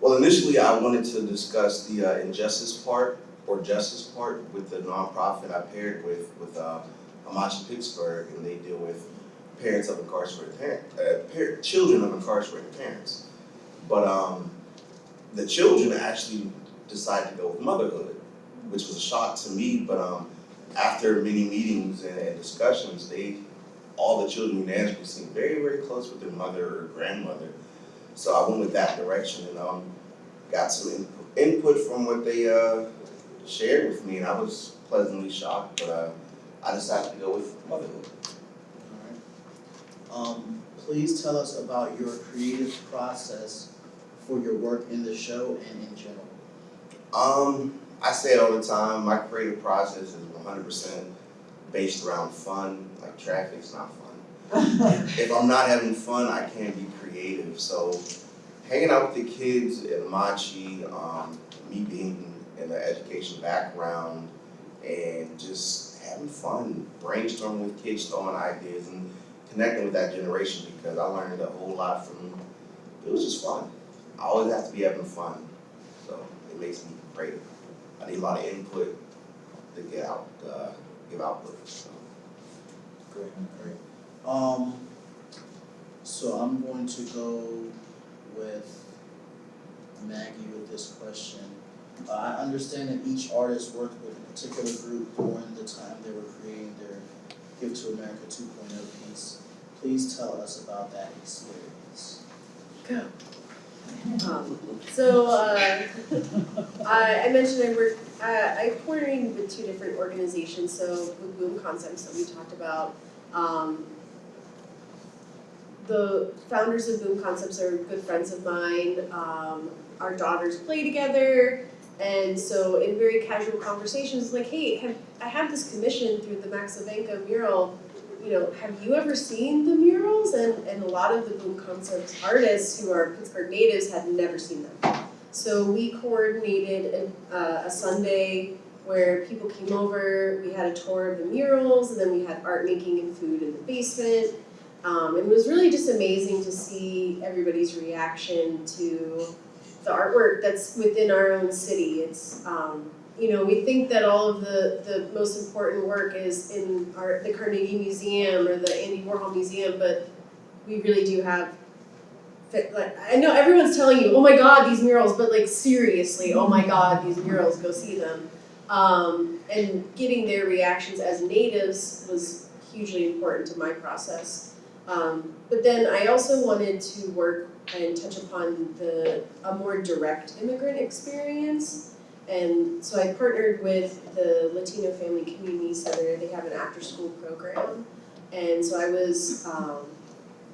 well, initially I wanted to discuss the uh, injustice part or justice part with the nonprofit I paired with, with, uh, Amachi Pittsburgh, and they deal with parents of incarcerated parents, uh, children of incarcerated parents. But, um, the children actually decided to go with motherhood, which was a shock to me, but, um, after many meetings and, and discussions, they all the children unanimously seemed very, very close with their mother or grandmother. So I went with that direction and um, got some input, input from what they uh, shared with me, and I was pleasantly shocked. But uh, I decided to go with motherhood. Alright. Um, please tell us about your creative process for your work in the show and in general. Um, I say it all the time. My creative process is 100% based around fun. Like traffic's not fun. if I'm not having fun, I can't be creative. So, hanging out with the kids at Amachi, um, me being in the education background, and just having fun, brainstorming with kids, throwing ideas, and connecting with that generation because I learned a whole lot from. them. It was just fun. I always have to be having fun, so it makes me creative. I need a lot of input to get out, uh, give output. So. Great, great. Um, so I'm going to go with Maggie with this question. Uh, I understand that each artist worked with a particular group during the time they were creating their Gift to America 2.0 piece. Please tell us about that experience. Um, so, uh, I, I mentioned I work, I, I coordinated with two different organizations, so with Boom Concepts that we talked about. Um, the founders of Boom Concepts are good friends of mine, um, our daughters play together. And so in very casual conversations, like, hey, have, I have this commission through the Max mural, you know, have you ever seen the murals? And, and a lot of the Boom Concepts artists who are Pittsburgh natives had never seen them. So we coordinated a, uh, a Sunday where people came over, we had a tour of the murals, and then we had art making and food in the basement. Um, it was really just amazing to see everybody's reaction to the artwork that's within our own city. It's, um, you know, we think that all of the, the most important work is in our, the Carnegie Museum or the Andy Warhol Museum, but we really do have, like, I know everyone's telling you, oh my god, these murals, but like seriously, oh my god, these murals, go see them. Um, and getting their reactions as natives was hugely important to my process. Um, but then I also wanted to work and touch upon the, a more direct immigrant experience. And so I partnered with the Latino Family Community Center, they have an after-school program. And so I was, um,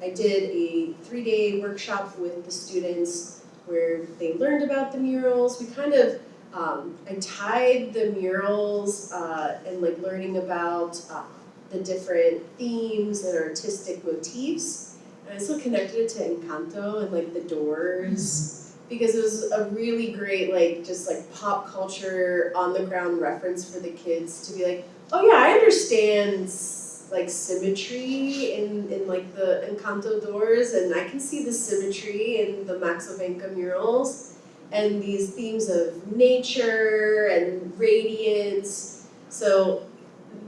I did a three-day workshop with the students where they learned about the murals. We kind of, um, I tied the murals, uh, and like learning about, uh, the different themes and artistic motifs. I still connected it to Encanto and like the doors because it was a really great like just like pop culture on the ground reference for the kids to be like, oh yeah, I understand like symmetry in in like the Encanto doors and I can see the symmetry in the Maxo Vanka murals and these themes of nature and radiance. So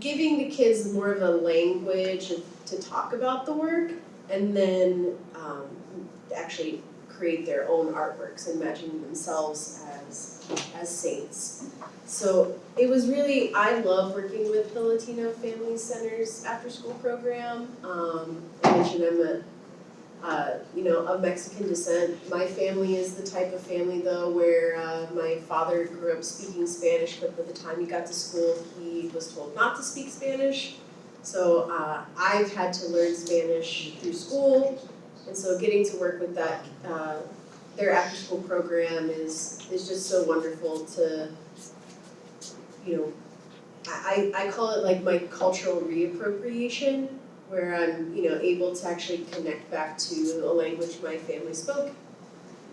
giving the kids more of a language to talk about the work and then um, actually create their own artworks, imagining themselves as as saints. So it was really I love working with the Latino Family Center's after school program. Um, I mentioned I'm a uh, you know, of Mexican descent. My family is the type of family though where uh, my father grew up speaking Spanish, but by the time he got to school, he was told not to speak Spanish. So uh, I've had to learn Spanish through school, and so getting to work with that, uh, their after-school program is is just so wonderful to you know, I, I I call it like my cultural reappropriation, where I'm, you know, able to actually connect back to a language my family spoke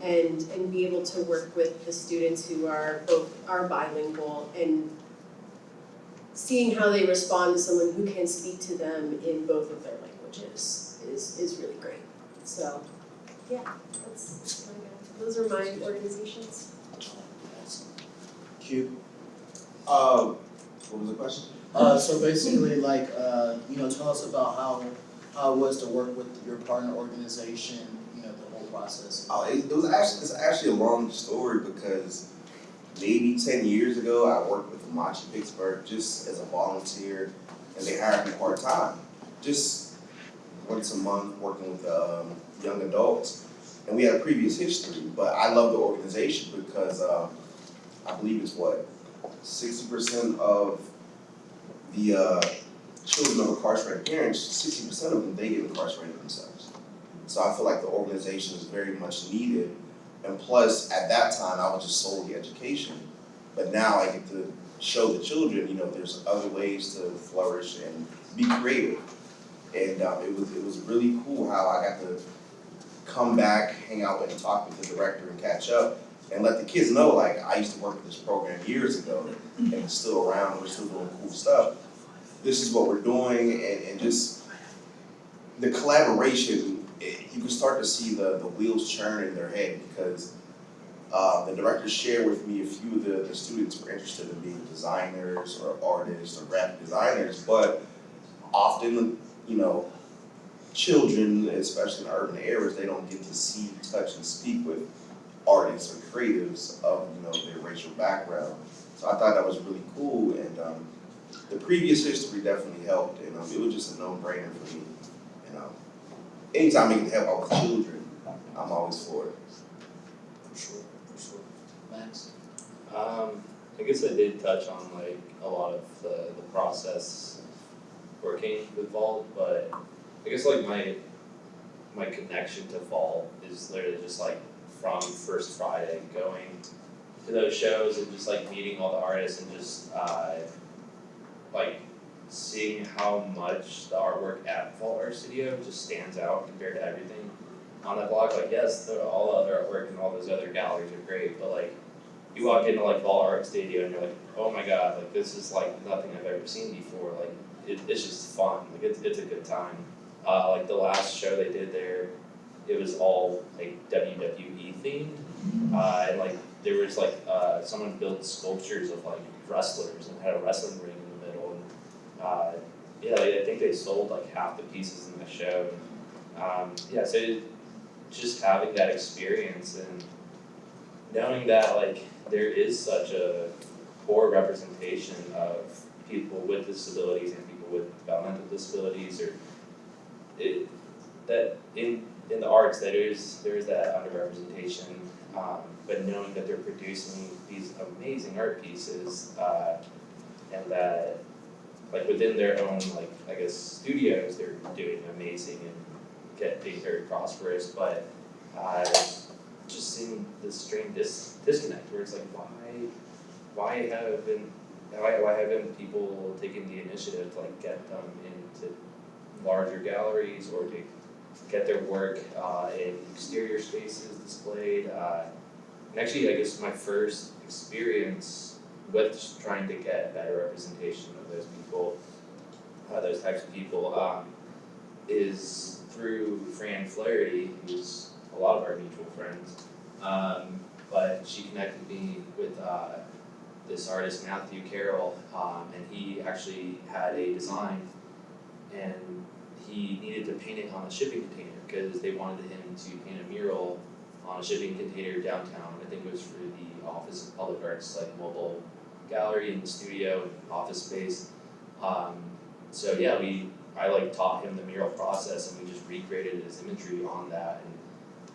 and and be able to work with the students who are both are bilingual and seeing how they respond to someone who can speak to them in both of their languages is is really great. So, yeah, that's that's what I got. Those are my organizations. Awesome. Q. Um, what was the question? Uh, so basically, like, uh, you know, tell us about how, how it was to work with your partner organization, you know, the whole process. Oh, it, it was actually, it's actually a long story because maybe ten years ago, I worked with Amachi Pittsburgh just as a volunteer and they hired me part-time. Just once a month, working with, um, young adults. And we had a previous history, but I love the organization because, uh, I believe it's what, sixty percent of the, uh, children of incarcerated parents, sixty percent of them, they get incarcerated themselves. So I feel like the organization is very much needed. And plus, at that time, I was just solely education. But now I get to show the children, you know, there's other ways to flourish and be creative. And um, it was, it was really cool how I got to come back, hang out and talk with the director and catch up. And let the kids know, like, I used to work with this program years ago and it's still around, we're still doing cool stuff. This is what we're doing and, and just the collaboration, it, you can start to see the, the wheels churn in their head because uh, the director shared with me a few of the, the students were interested in being designers or artists or graphic designers, but often, you know, children, especially in urban areas, they don't get to see, touch, and speak with artists or creatives of, you know, their racial background. So I thought that was really cool and um, the previous history definitely helped and um, it was just a no-brainer for me. And um, anytime I can help our children, I'm always for it. For sure, for sure. Max? Um, I guess I did touch on like a lot of the, the process working with Vault, but I guess like my, my connection to Vault is literally just like from First Friday, going to those shows and just like meeting all the artists and just, uh, like seeing how much the artwork at Vault Art Studio just stands out compared to everything on that block, like yes, the, all the other artwork and all those other galleries are great, but like you walk into like Vault Art Studio and you're like, oh my god, like this is like nothing I've ever seen before. Like it, it's just fun. Like it's it's a good time. Uh, like the last show they did there, it was all like WWE themed, uh, and like there was like uh, someone built sculptures of like wrestlers and had a wrestling ring in the middle, and uh, yeah, I think they sold like half the pieces in the show. Um, yeah, so just having that experience and knowing that like there is such a poor representation of people with disabilities and people with developmental disabilities or it that in in the arts that is there is that underrepresentation um, but knowing that they're producing these amazing art pieces uh, and that like within their own like I guess studios they're doing amazing and get being very prosperous but uh, just seeing this strange dis- disconnect where it's like why why haven't why why haven't people taken the initiative to like get them into larger galleries or to get their work uh in exterior spaces displayed? Uh and actually I guess my first experience with trying to get better representation people uh those types of people um is through Fran Flaherty, who's a lot of our mutual friends. Um, but she connected me with uh, this artist Matthew Carroll, um, and he actually had a design, and he needed to paint it on a shipping container because they wanted him to paint a mural on a shipping container downtown. I think it was for the Office of Public Arts, like mobile gallery and studio and office space. Um, so yeah, we I like taught him the mural process and we just recreated his imagery on that and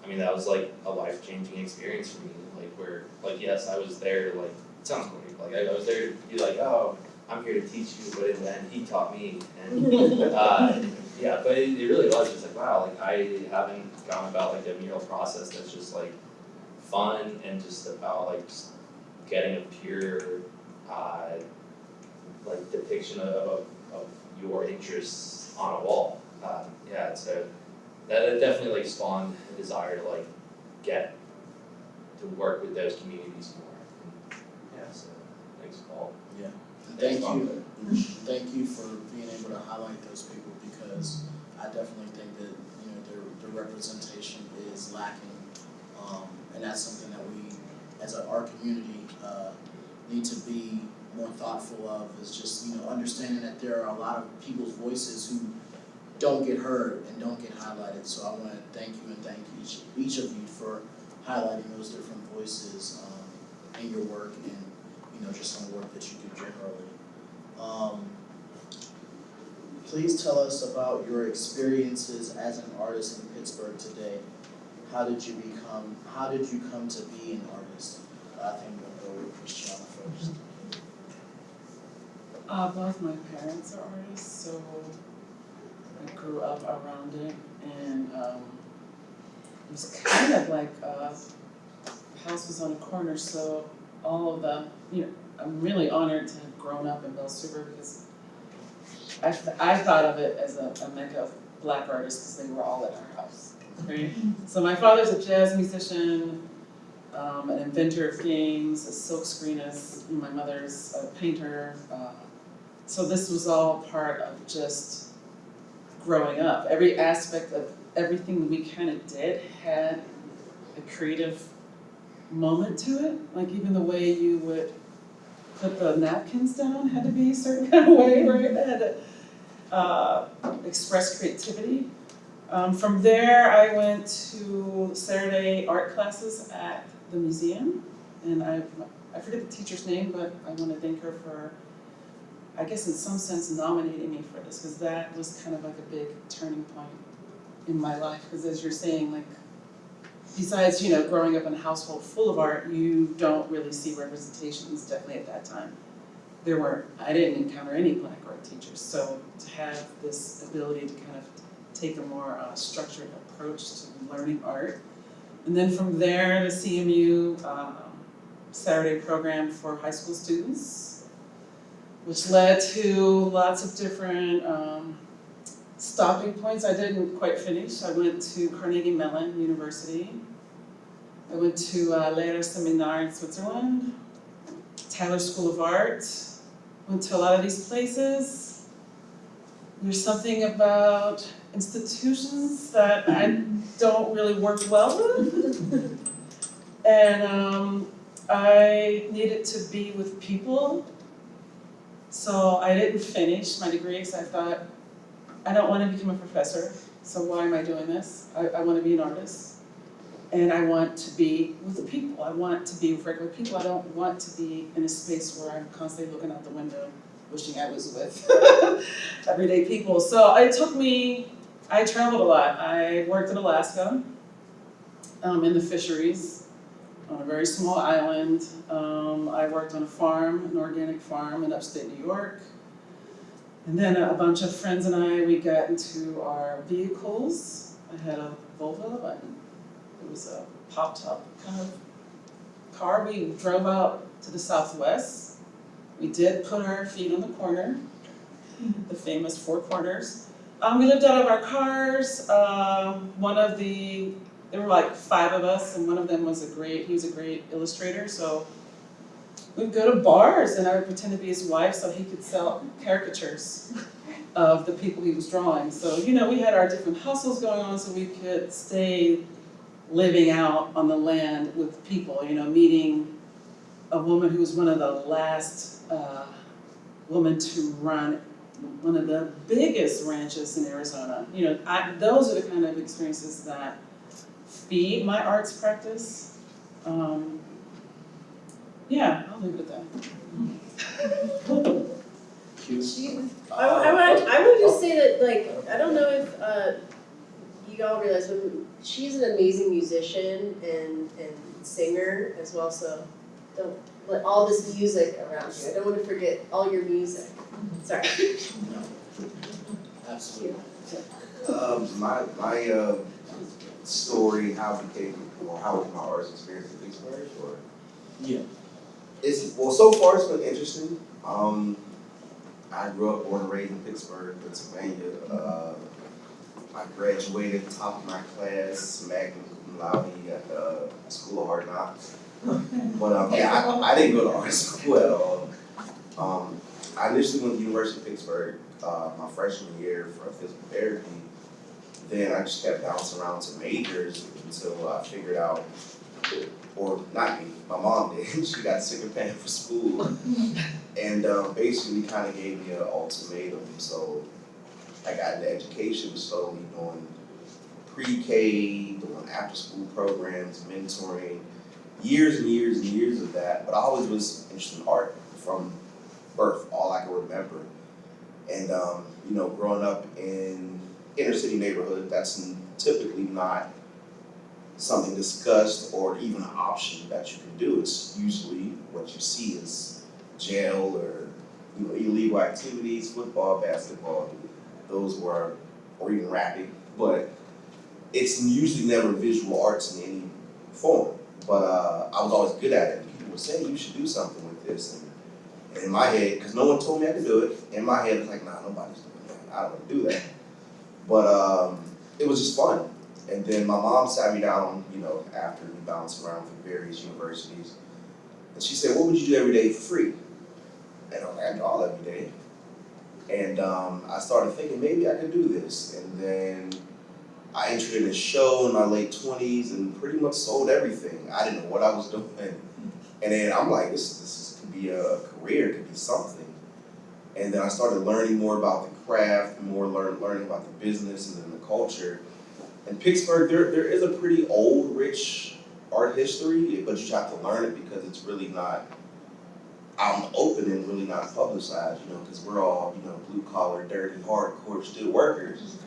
I mean that was like a life changing experience for me like where like yes I was there like it sounds corny like I, I was there to be like oh I'm here to teach you but in the end he taught me and uh, yeah but it, it really was just like wow like I haven't gone about like a mural process that's just like fun and just about like just getting a pure uh, like depiction of, of, of your interests on a wall. Um, yeah, so that, that definitely like spawned a desire to like get to work with those communities more. Yeah, so thanks, Paul. Yeah. thank you, thank you for being able to highlight those people because I definitely think that, you know, their, their representation is lacking. Um, and that's something that we, as a, our community, uh, need to be more thoughtful of, is just, you know, understanding that there are a lot of people's voices who don't get heard and don't get highlighted, so I wanna thank you and thank each, each of you for highlighting those different voices, um, in your work and, you know, just on the work that you do generally. Um, please tell us about your experiences as an artist in Pittsburgh today. How did you become, how did you come to be an artist? I think we'll go with Christiana first. Uh, both my parents are artists, so I grew up around it and, um, it was kind of like, uh, the house was on a corner, so all of the, you know, I'm really honored to have grown up in Beltzhoover because I, th- I thought of it as a, a mecca of black artists because they were all at our house, right? So my father's a jazz musician, um, an inventor of games, a silkscreenist, my mother's a painter, uh, so this was all part of just growing up. Every aspect of everything we kind of did had a creative moment to it. Like even the way you would put the napkins down had to be a certain kind of way, right? It had to uh, express creativity. Um, from there, I went to Saturday art classes at the museum, and I I forget the teacher's name, but I want to thank her for I guess in some sense nominating me for this, because that was kind of like a big turning point in my life, because as you're saying, like, besides, you know, growing up in a household full of art, you don't really see representations, definitely at that time. There were, I didn't encounter any black art teachers, so to have this ability to kind of take a more uh, structured approach to learning art. And then from there, the CMU um, Saturday program for high school students, which led to lots of different um, stopping points. I didn't quite finish. I went to Carnegie Mellon University. I went to uh, Lehrer Seminar in Switzerland, Tyler School of Art. Went to a lot of these places. There's something about institutions that I don't really work well with. And um, I needed to be with people so I didn't finish my degree because I thought, I don't want to become a professor, so why am I doing this? I, I want to be an artist. And I want to be with the people. I want to be with regular people. I don't want to be in a space where I'm constantly looking out the window, wishing I was with everyday people. So it took me, I traveled a lot. I worked in Alaska um, in the fisheries on a very small island. Um, I worked on a farm, an organic farm in upstate New York. And then a bunch of friends and I, we got into our vehicles. I had a Volvo, and it was a pop-top kind of car. We drove out to the southwest. We did put our feet on the corner, the famous four corners. Um, we lived out of our cars. Um, one of the there were like five of us, and one of them was a great, he was a great illustrator, so we'd go to bars and I would pretend to be his wife so he could sell caricatures of the people he was drawing. So, you know, we had our different hustles going on so we could stay living out on the land with people, you know, meeting a woman who was one of the last uh, women to run one of the biggest ranches in Arizona. You know, I, those are the kind of experiences that feed my arts practice. Um, yeah, I'll leave it at that. Q. I, I want, I would just say that, like, I don't know if, uh, you all realize, but she's an amazing musician and, and singer as well, so don't, let all this music around you, I don't wanna forget all your music, sorry. Absolutely. Um, my, my, uh, story, how it became, or how was my artist experience in Pittsburgh, or? Yeah. It's, well, so far it's been interesting. Um, I grew up born and raised in Pittsburgh, Pennsylvania. Uh, I graduated top of my class, magna cum laude at the School of Hard Knocks. But um, yeah, I, I didn't go to art school at all. Um, I initially went to the University of Pittsburgh uh, my freshman year for physical therapy. Then I just kept bouncing around to majors until I figured out, or not me, my mom did. she got sick of paying for school, and um, basically kind of gave me an ultimatum. So I got into education, slowly doing pre-K, doing after-school programs, mentoring, years and years and years of that. But I always was interested in art from birth, all I can remember. And um, you know, growing up in inner city neighborhood, that's typically not something discussed or even an option that you can do. It's usually what you see is jail or you know, illegal activities, football, basketball, those were, or even rapping, but it's usually never visual arts in any form. But uh, I was always good at it. People would say you should do something with this, and, in my head, because no one told me I could do it, in my head it's like, nah, nobody's doing that. I don't want to do that. But um, it was just fun. And then my mom sat me down, you know, after we bounced around for various universities, and she said, "What would you do every day for free?" And I'm like, "I draw all every day." And um, I started thinking maybe I could do this. And then I entered in a show in my late twenties and pretty much sold everything. I didn't know what I was doing. And then I'm like, this this could be a career, it could be something. And then I started learning more about the craft, more learn, learning about the business and the culture. In Pittsburgh, there there is a pretty old, rich art history, but you have to learn it because it's really not out in the open and really not publicized, you know, because we're all, you know, blue collar, dirty, hardcore steel workers.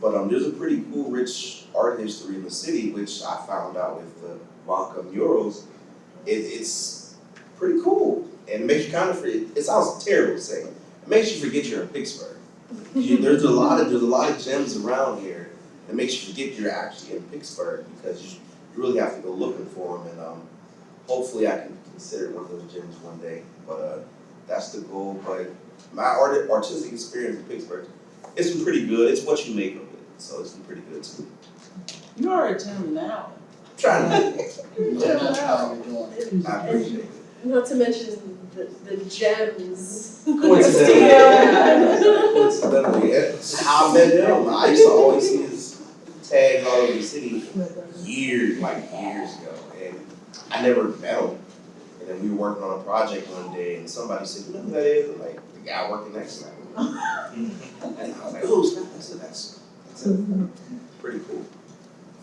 But um, there's a pretty cool, rich art history in the city, which I found out with the Vanka murals. It, it's pretty cool, and it makes you kind of forget. It sounds terrible to say. It makes you forget you're in Pittsburgh. You- there's a lot of there's a lot of gems around here that makes you forget you're actually in Pittsburgh because you, you really have to go looking for them. And um, hopefully, I can consider one of those gems one day. But uh, that's the goal. But my art, artistic experience in Pittsburgh, it's been pretty good. It's what you make of it. So it's been pretty good too. You are a gem now. Trying to, No, that's how you're doing it. I appreciate it. Not to mention the, the gems. Coincidentally, coincidentally, it's how I met him. I used to always see his tags all over the city years, like years ago, and I never met him. And then we were working on a project one day, and somebody said, "You know who that is?" I'm like, "The guy working next to me." And I was like, "Oh, snap!" I said, "That's that's it. pretty cool."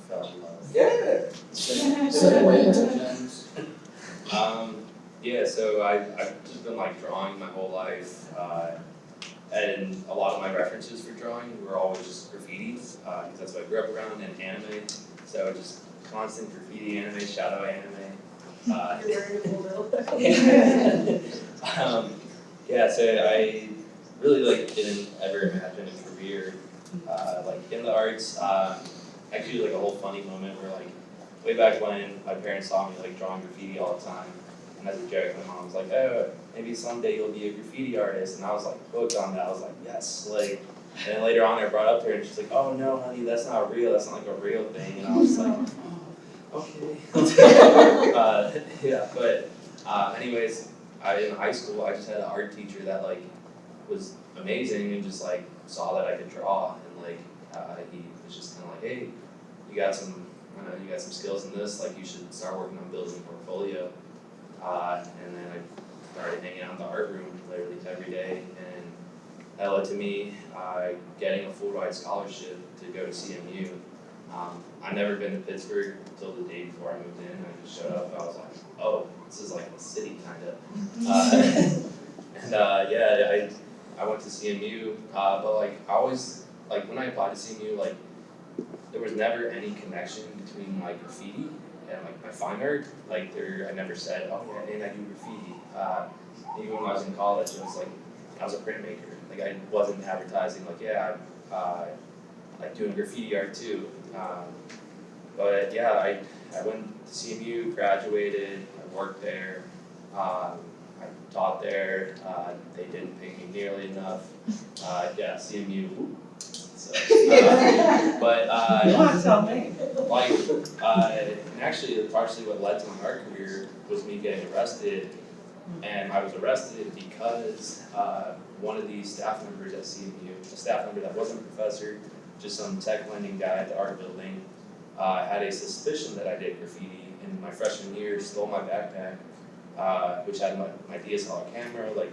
Fell in love. Yeah. Segue into gems. Um, yeah, so I, I've just been like drawing my whole life, uh, and a lot of my references for drawing were always just graffitis, uh, cause that's what I grew up around, and anime, so just constant graffiti anime, shadow anime. Uh, You're wearing a little. um, yeah, so I really like didn't ever imagine a career uh, like in the arts. Um, actually, like a whole funny moment where like way back when my parents saw me like drawing graffiti all the time, and as a joke, my mom was like, "Oh, maybe someday you'll be a graffiti artist," and I was like hooked on that. I was like, "Yes!" Like, and then later on, I brought up to her, and she's like, "Oh no, honey, that's not real. That's not like a real thing," and I was like. okay. uh, yeah, but uh, anyways, I in high school I just had an art teacher that like was amazing and just like saw that I could draw and like uh, he was just kind of like, hey, you got some, know, you got some skills in this, like you should start working on building a portfolio. Uh, and then I started hanging out in the art room literally every day and that led to me uh, getting a full ride scholarship to go to CMU. Um, I'd never been to Pittsburgh until the day before I moved in. I just showed up. I was like, oh, this is like a city kind of. Uh, and uh, yeah, I I went to CMU, uh, but like I always like when I applied to CMU, like there was never any connection between like graffiti and like my fine art. Like there, I never said, oh yeah, and I do graffiti. Uh, even when I was in college, it was like I was a printmaker. Like I wasn't advertising like yeah, I uh, like doing graffiti art too. Um, but yeah, I I went to CMU, graduated, I worked there. Um, I taught there, uh, they didn't pay me nearly enough, uh, yeah, CMU, uh, but, uh, tell me? like, uh, and actually, partially what led to my art career was me getting arrested. And I was arrested because, uh, one of these staff members at CMU, a staff member that wasn't a professor, just some tech lending guy at the art building, uh, had a suspicion that I did graffiti in my freshman year, stole my backpack, uh, which had my, my DSLR camera, like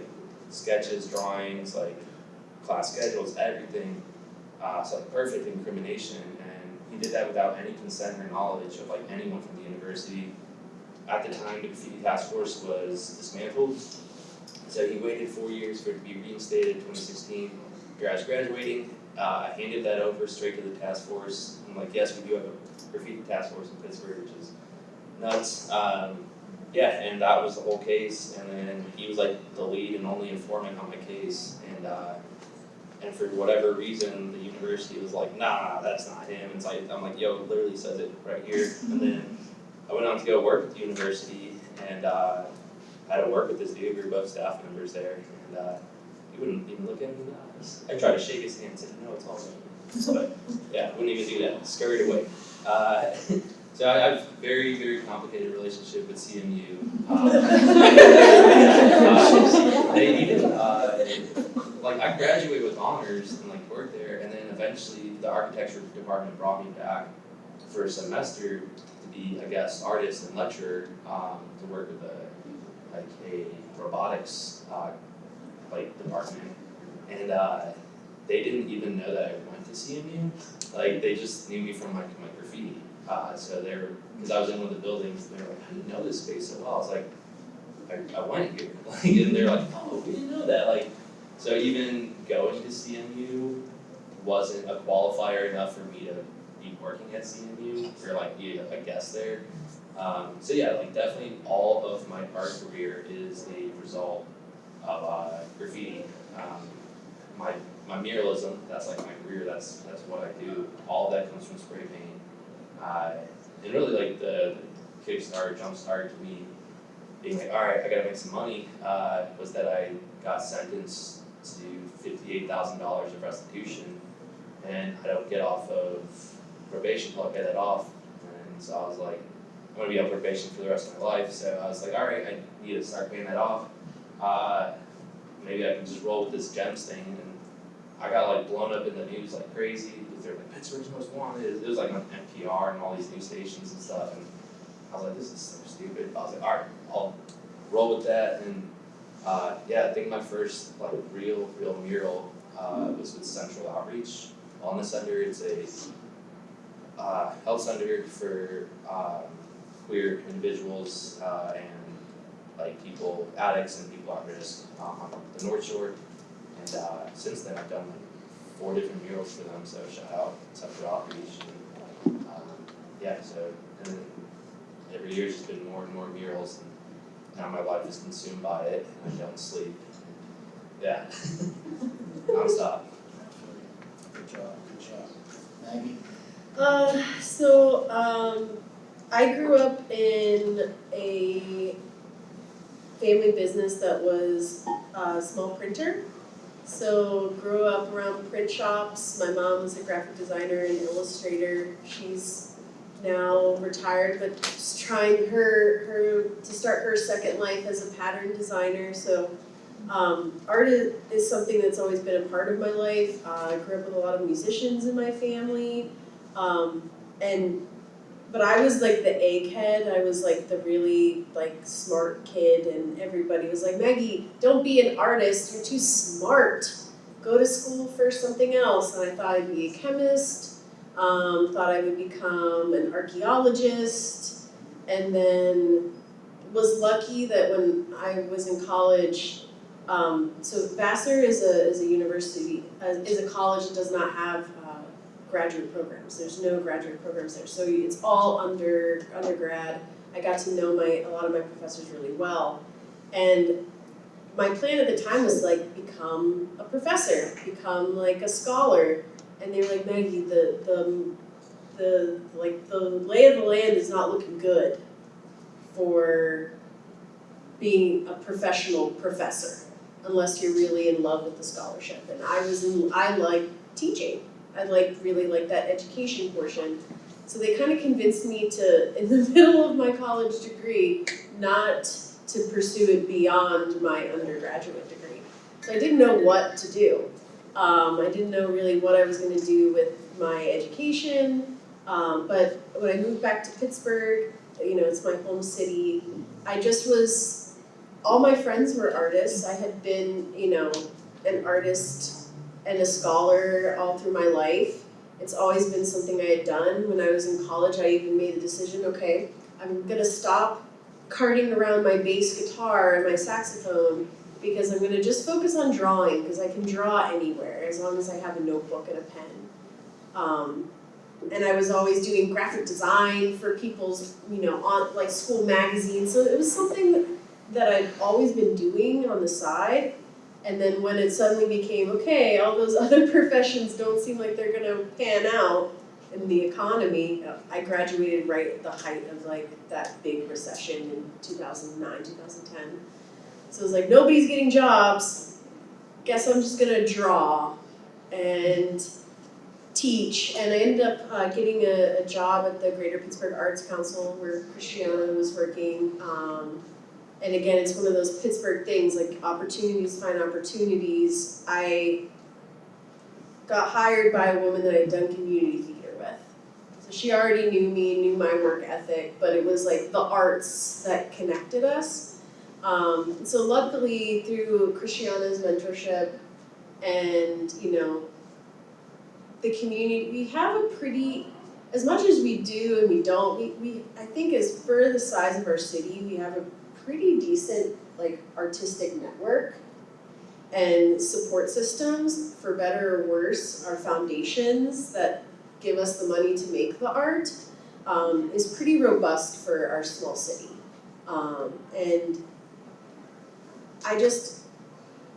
sketches, drawings, like class schedules, everything. Uh, so like perfect incrimination, and he did that without any consent or knowledge of like anyone from the university. At the time, the graffiti task force was dismantled, so he waited four years for it to be reinstated, twenty sixteen. Here I was graduating, uh, I handed that over straight to the task force. I'm like, yes, we do have a graffiti task force in Pittsburgh, which is nuts. Um, yeah, and that was the whole case, and then he was like the lead and only informant on my case, and uh, and for whatever reason, the university was like, nah, that's not him. It's like, I'm like, yo, it literally says it right here. And then I went on to go work at the university and uh, I had to work with this we were both staff members there. And uh, he wouldn't even look at me in the eyes. I tried to shake his hand and said, no, it's all right. But yeah, wouldn't even do that, scurried away. Uh, so I have a very, very complicated relationship with CMU. Um, uh, they even, uh, like I graduated with honors and like worked there, and then eventually the architecture department brought me back for a semester to be, a guest artist and lecturer, um, to work with a, like a robotics, uh, like department. And, uh, they didn't even know that I went to CMU, like they just knew me from my, my graffiti. Uh, so they were, cause I was in one of the buildings, and they were like, do you know this space so well? I was like, I, I went here, like, and they're like, oh, we didn't know that, like, so even going to CMU wasn't a qualifier enough for me to be working at CMU or like be a guest there. Um, so yeah, like definitely all of my art career is a result of uh, graffiti. Um, my my muralism, that's like my career. That's that's what I do. All that comes from spray paint. Uh, and really like the, the kickstart, jumpstart to me being like, all right, I gotta make some money. Uh, was that I got sentenced to fifty-eight thousand dollars of restitution, and I don't get off of probation till I pay that off. And so I was like, I'm gonna be on probation for the rest of my life, so I was like, alright, I need to start paying that off. Uh, maybe I can just roll with this GEMS thing, and I got like blown up in the news like crazy, because they're like, Pittsburgh's most wanted, it was like on NPR and all these news stations and stuff, and I was like, this is so stupid, I was like, alright, I'll roll with that, and uh, yeah, I think my first like real, real mural uh, was with Central Outreach Wellness Center. It's a uh, health center for um, queer individuals uh, and like people, addicts and people at risk um, on the North Shore. And uh, since then, I've done like four different murals for them. So shout out Central Outreach. And, um, yeah, so every year it's just been more and more murals. And, now my life is consumed by it and I don't sleep. Yeah. Nonstop. Good job, good job. Maggie? Uh, so, um, I grew up in a family business that was a small printer. So, grew up around print shops. My mom was a graphic designer and illustrator. She's now retired, but just trying her her to start her second life as a pattern designer. So, um, art is, is something that's always been a part of my life. Uh, I grew up with a lot of musicians in my family. Um, and but I was like the egghead. I was like the really like smart kid, and everybody was like, Maggie, don't be an artist. You're too smart. Go to school for something else. And I thought I'd be a chemist. Um, thought I would become an archaeologist, and then was lucky that when I was in college. Um, so Vassar is a is a university uh, is a college that does not have uh, graduate programs. There's no graduate programs there, so it's all under undergrad. I got to know my a lot of my professors really well, and my plan at the time was like become a professor, become like a scholar, and they were like Maggie, the the the like the lay of the land is not looking good for being a professional professor unless you're really in love with the scholarship. And I was in, I like teaching. I like really like that education portion. So they kind of convinced me to, in the middle of my college degree, not to pursue it beyond my undergraduate degree. So I didn't know what to do. Um, I didn't know really what I was going to do with my education. Um, but when I moved back to Pittsburgh, you know, it's my home city. I just was, all my friends were artists. I had been, you know, an artist and a scholar all through my life. It's always been something I had done. When I was in college, I even made the decision, okay, I'm gonna stop carting around my bass guitar and my saxophone because I'm going to just focus on drawing because I can draw anywhere as long as I have a notebook and a pen. Um, and I was always doing graphic design for people's, you know, on like school magazines. So it was something that I'd always been doing on the side. And then when it suddenly became, okay, all those other professions don't seem like they're going to pan out in the economy, I graduated right at the height of like that big recession in 2009, 2010. So it was like, nobody's getting jobs, guess I'm just gonna draw and teach. And I ended up uh, getting a, a job at the Greater Pittsburgh Arts Council where Christiana was working. Um, and again, it's one of those Pittsburgh things, like opportunities find opportunities. I got hired by a woman that I'd done community theater with. So she already knew me, knew my work ethic, but it was like the arts that connected us. Um, so luckily through Christiana's mentorship and, you know, the community, we have a pretty, as much as we do and we don't, we, we, I think as for the size of our city, we have a pretty decent like artistic network and support systems, for better or worse, our foundations that give us the money to make the art um, is pretty robust for our small city. Um, and I just,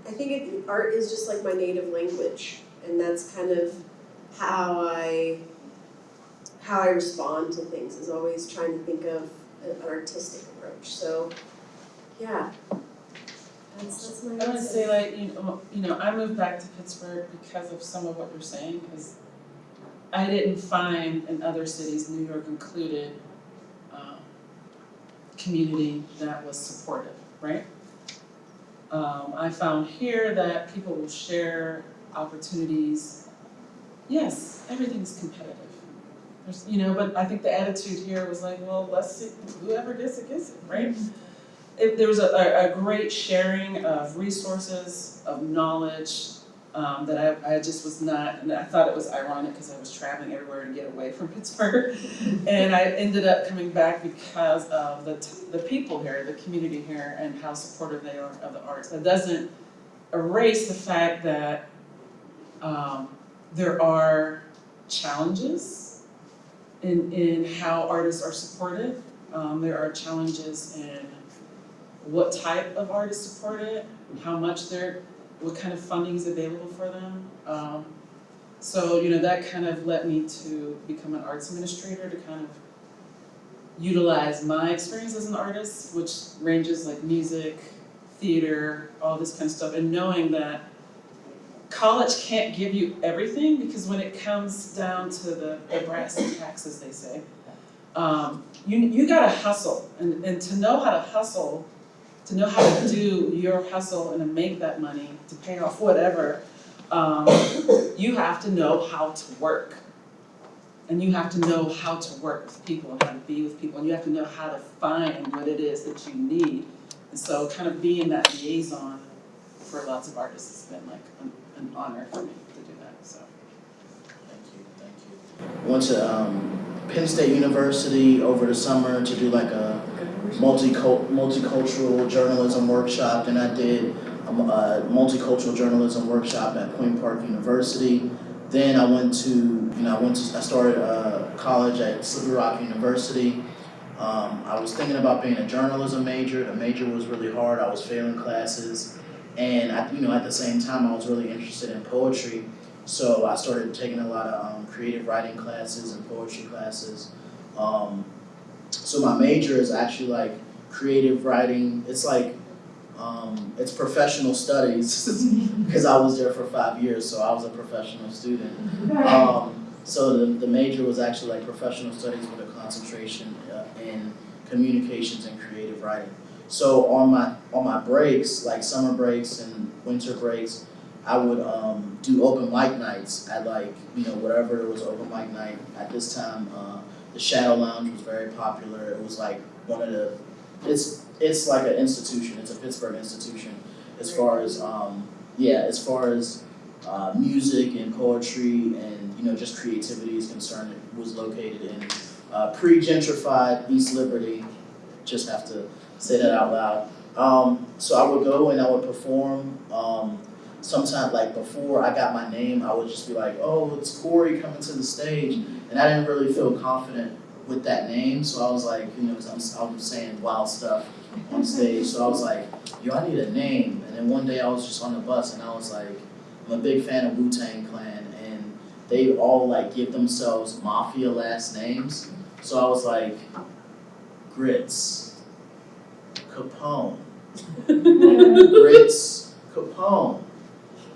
I think it, art is just like my native language, and that's kind of how I, how I respond to things, is always trying to think of an artistic approach, so, yeah. That's, that's my I would say like, you know, you know, I moved back to Pittsburgh because of some of what you're saying, because I didn't find in other cities, New York included, um, community that was supportive, right? Um, I found here that people will share opportunities. Yes, everything's competitive. There's, you know, but I think the attitude here was like, well, let's see, whoever gets it, gets it, right? it, there was a, a, a great sharing of resources, of knowledge, um, that I, I just was not, and I thought it was ironic because I was traveling everywhere to get away from Pittsburgh. and I ended up coming back because of the, the people here, the community here, and how supportive they are of the arts. That doesn't erase the fact that um, there are challenges in, in how artists are supported. Um, there are challenges in what type of art is supported, how much they're, what kind of funding is available for them. Um, so, you know, that kind of led me to become an arts administrator to kind of utilize my experience as an artist, which ranges like music, theater, all this kind of stuff, and knowing that college can't give you everything because when it comes down to the, the brass tacks, as they say, um, you, you gotta hustle, and, and to know how to hustle to know how to do your hustle and to make that money to pay off whatever, um, you have to know how to work. And you have to know how to work with people and how to be with people, and you have to know how to find what it is that you need. And so kind of being that liaison for lots of artists has been like an, an honor for me to do that, so. Thank you, thank you. I Went to um, Penn State University over the summer to do like a multicul- multicultural journalism workshop. Then I did a, a multicultural journalism workshop at Point Park University. Then I went to, you know, I went to, I started uh, college at Slippery Rock University. Um, I was thinking about being a journalism major. The major was really hard. I was failing classes, and I, you know, at the same time, I was really interested in poetry. So I started taking a lot of um, creative writing classes and poetry classes. Um, so my major is actually like creative writing. It's like um, it's professional studies because I was there for five years, so I was a professional student. Um, so the, the major was actually like professional studies with a concentration uh, in communications and creative writing. So on my on my breaks, like summer breaks and winter breaks, I would um, do open mic nights at like you know whatever it was open mic night at this time. Uh, the Shadow Lounge was very popular. It was like one of the it's it's like an institution. It's a Pittsburgh institution as far as um, yeah as far as uh, music and poetry and you know just creativity is concerned. It was located in uh, pre-gentrified East Liberty. Just have to say that out loud. Um, so I would go and I would perform. Um, sometimes like before I got my name, I would just be like, "Oh, it's Corey coming to the stage," and I didn't really feel confident with that name. So I was like, you know, because I'm, I'm saying wild stuff on stage. So I was like, "Yo, I need a name." And then one day I was just on the bus and I was like, "I'm a big fan of Wu Tang Clan," and they all like give themselves mafia last names. So I was like, Grits, Capone, Grits, Capone.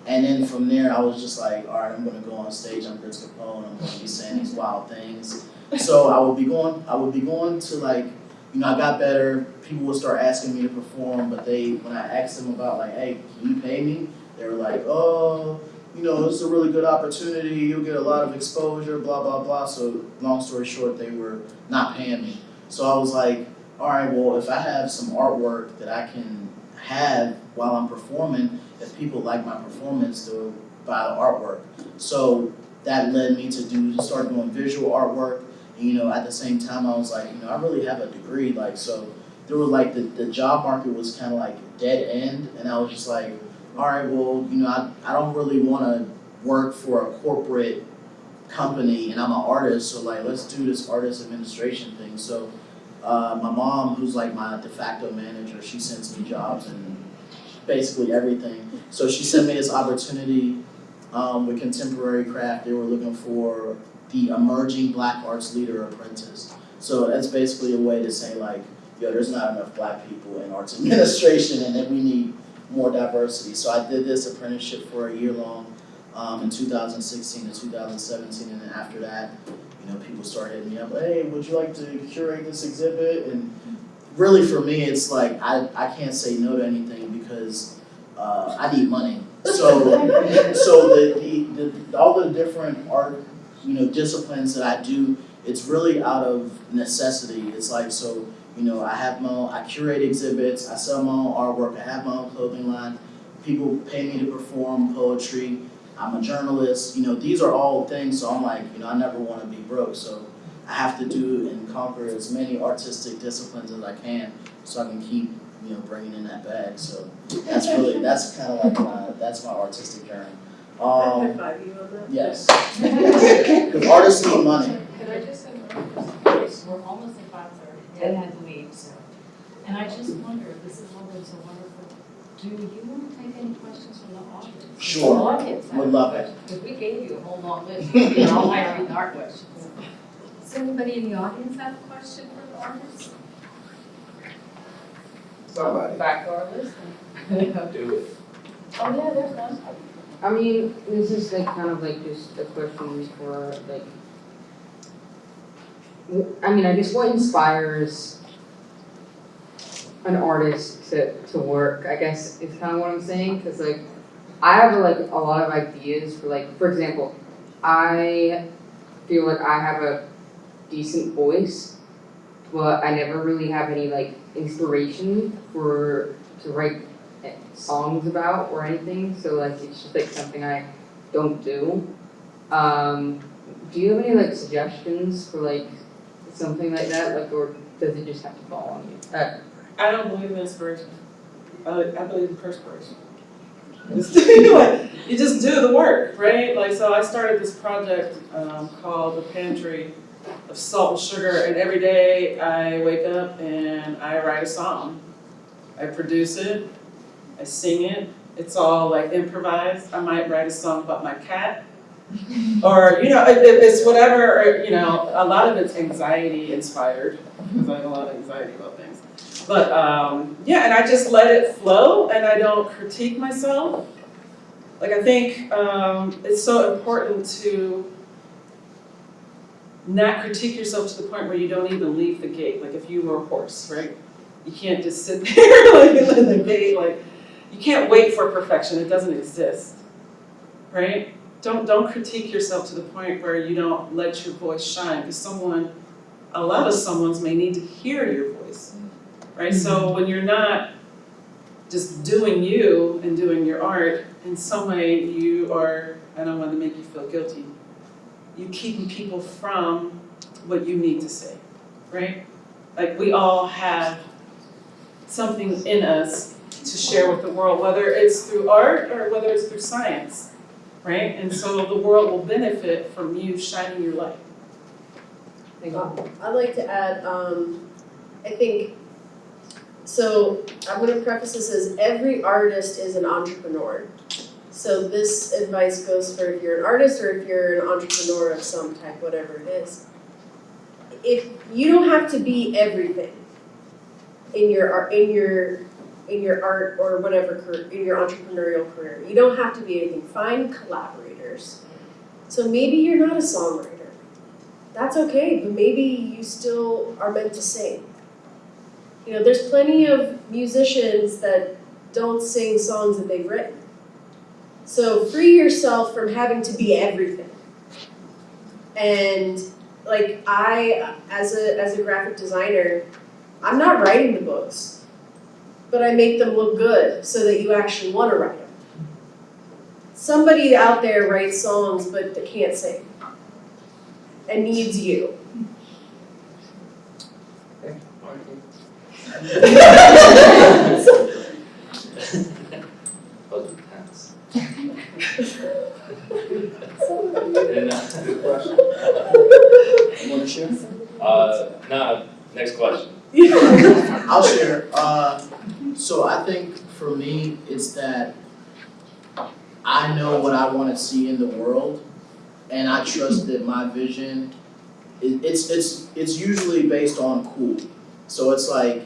And then from there, I was just like, all right, I'm gonna go on stage. I'm Grits Capone. I'm gonna be saying these wild things. So I would be going. I would be going to like, you know, I got better. People would start asking me to perform, but they, when I asked them about like, hey, can you pay me? They were like, oh, you know, it's a really good opportunity. You'll get a lot of exposure. Blah blah blah. So long story short, they were not paying me. So I was like, all right, well, if I have some artwork that I can have while I'm performing, if people like my performance, they'll buy the artwork. So that led me to do start doing visual artwork. And, you know, at the same time, I was like, you know, I really have a degree, like so. There was like the, the job market was kind of like dead end, and I was just like, all right, well, you know, I, I don't really want to work for a corporate company, and I'm an artist, so like, let's do this artist administration thing. So uh, my mom, who's like my de facto manager, she sends me jobs and basically everything. So she sent me this opportunity um, with Contemporary Craft. They were looking for the emerging Black Arts Leader Apprentice. So that's basically a way to say like, yo, there's not enough Black people in arts administration, and that we need more diversity. So I did this apprenticeship for a year long um, in 2016 to 2017, and then after that, you know, people started hitting me up, hey, would you like to curate this exhibit? And really for me, it's like, I, I can't say no to anything because uh, I need money. So, so the, the, the, all the different art, you know, disciplines that I do, it's really out of necessity. It's like, so, you know, I have my own, I curate exhibits, I sell my own artwork, I have my own clothing line. People pay me to perform poetry. I'm a journalist, you know, these are all things, so I'm like, you know, I never want to be broke, so I have to do and conquer as many artistic disciplines as I can, so I can keep, you know, bringing in that bag, so that's really, that's kind of like my, that's my artistic journey. High Um, five you on yes. Because artists need money. Can I just? We're almost at five thirty, Ed had to leave, so. And I just wonder, this is always so wonderful, do you want to take any questions from the audience? Sure. The audience Would love it. Because we gave you a whole long list, you know, all I read our questions. Does anybody in the audience have a question for the artist? Somebody. Back to our list. Do it. Oh, yeah, there's one. I mean, this is like kind of like just a question for like, w- I mean, I guess what inspires an artist to, to work, I guess is kind of what I'm saying, cause like, I have like a lot of ideas for like, for example, I feel like I have a decent voice, but I never really have any like inspiration for, to write songs about or anything, so like it's just like something I don't do. Um, do you have any like suggestions for like something like that, like, or does it just have to fall on you? Uh, I don't believe in inspiration. I, I believe in perspiration. Just do it. You just do the work, right? Like, so I started this project um, called The Pantry of Salt and Sugar, and every day I wake up and I write a song. I produce it, I sing it. It's all like improvised. I might write a song about my cat. Or, you know, it, it- it's whatever, or, you know, a lot of it's anxiety inspired, because I have a lot of anxiety about things. But um, yeah, and I just let it flow and I don't critique myself. Like I think um, it's so important to not critique yourself to the point where you don't even leave the gate. Like if you were a horse, right? You can't just sit there like in the gate. Like you can't wait for perfection. It doesn't exist, right? Don't don't critique yourself to the point where you don't let your voice shine. Because someone, a lot of someone's may need to hear your voice, right? So mm-hmm. when you're not just doing you and doing your art, in some way you are. I don't want to make you feel guilty. You keeping people from what you need to say, right? Like we all have something in us to share with the world, whether it's through art or whether it's through science, right? And so the world will benefit from you shining your light. Thank you. I'd like to add, um, I think, so I'm gonna preface this as every artist is an entrepreneur. So this advice goes for if you're an artist or if you're an entrepreneur of some type, whatever it is. If you don't have to be everything in your art, in your, in your art or whatever career, in your entrepreneurial career, you don't have to be anything. Find collaborators. So maybe you're not a songwriter. That's okay, but maybe you still are meant to sing. You know, there's plenty of musicians that don't sing songs that they've written. So free yourself from having to be everything. And like I, as a as a graphic designer, I'm not writing the books, but I make them look good so that you actually want to write them. Somebody out there writes songs but they can't sing and needs you. Those are tense. And, uh, You wanna share? uh, no, next question. I'll share. Uh, so I think for me, it's that I know what I want to see in the world, and I trust that my vision. It, it's it's it's usually based on cool. So it's like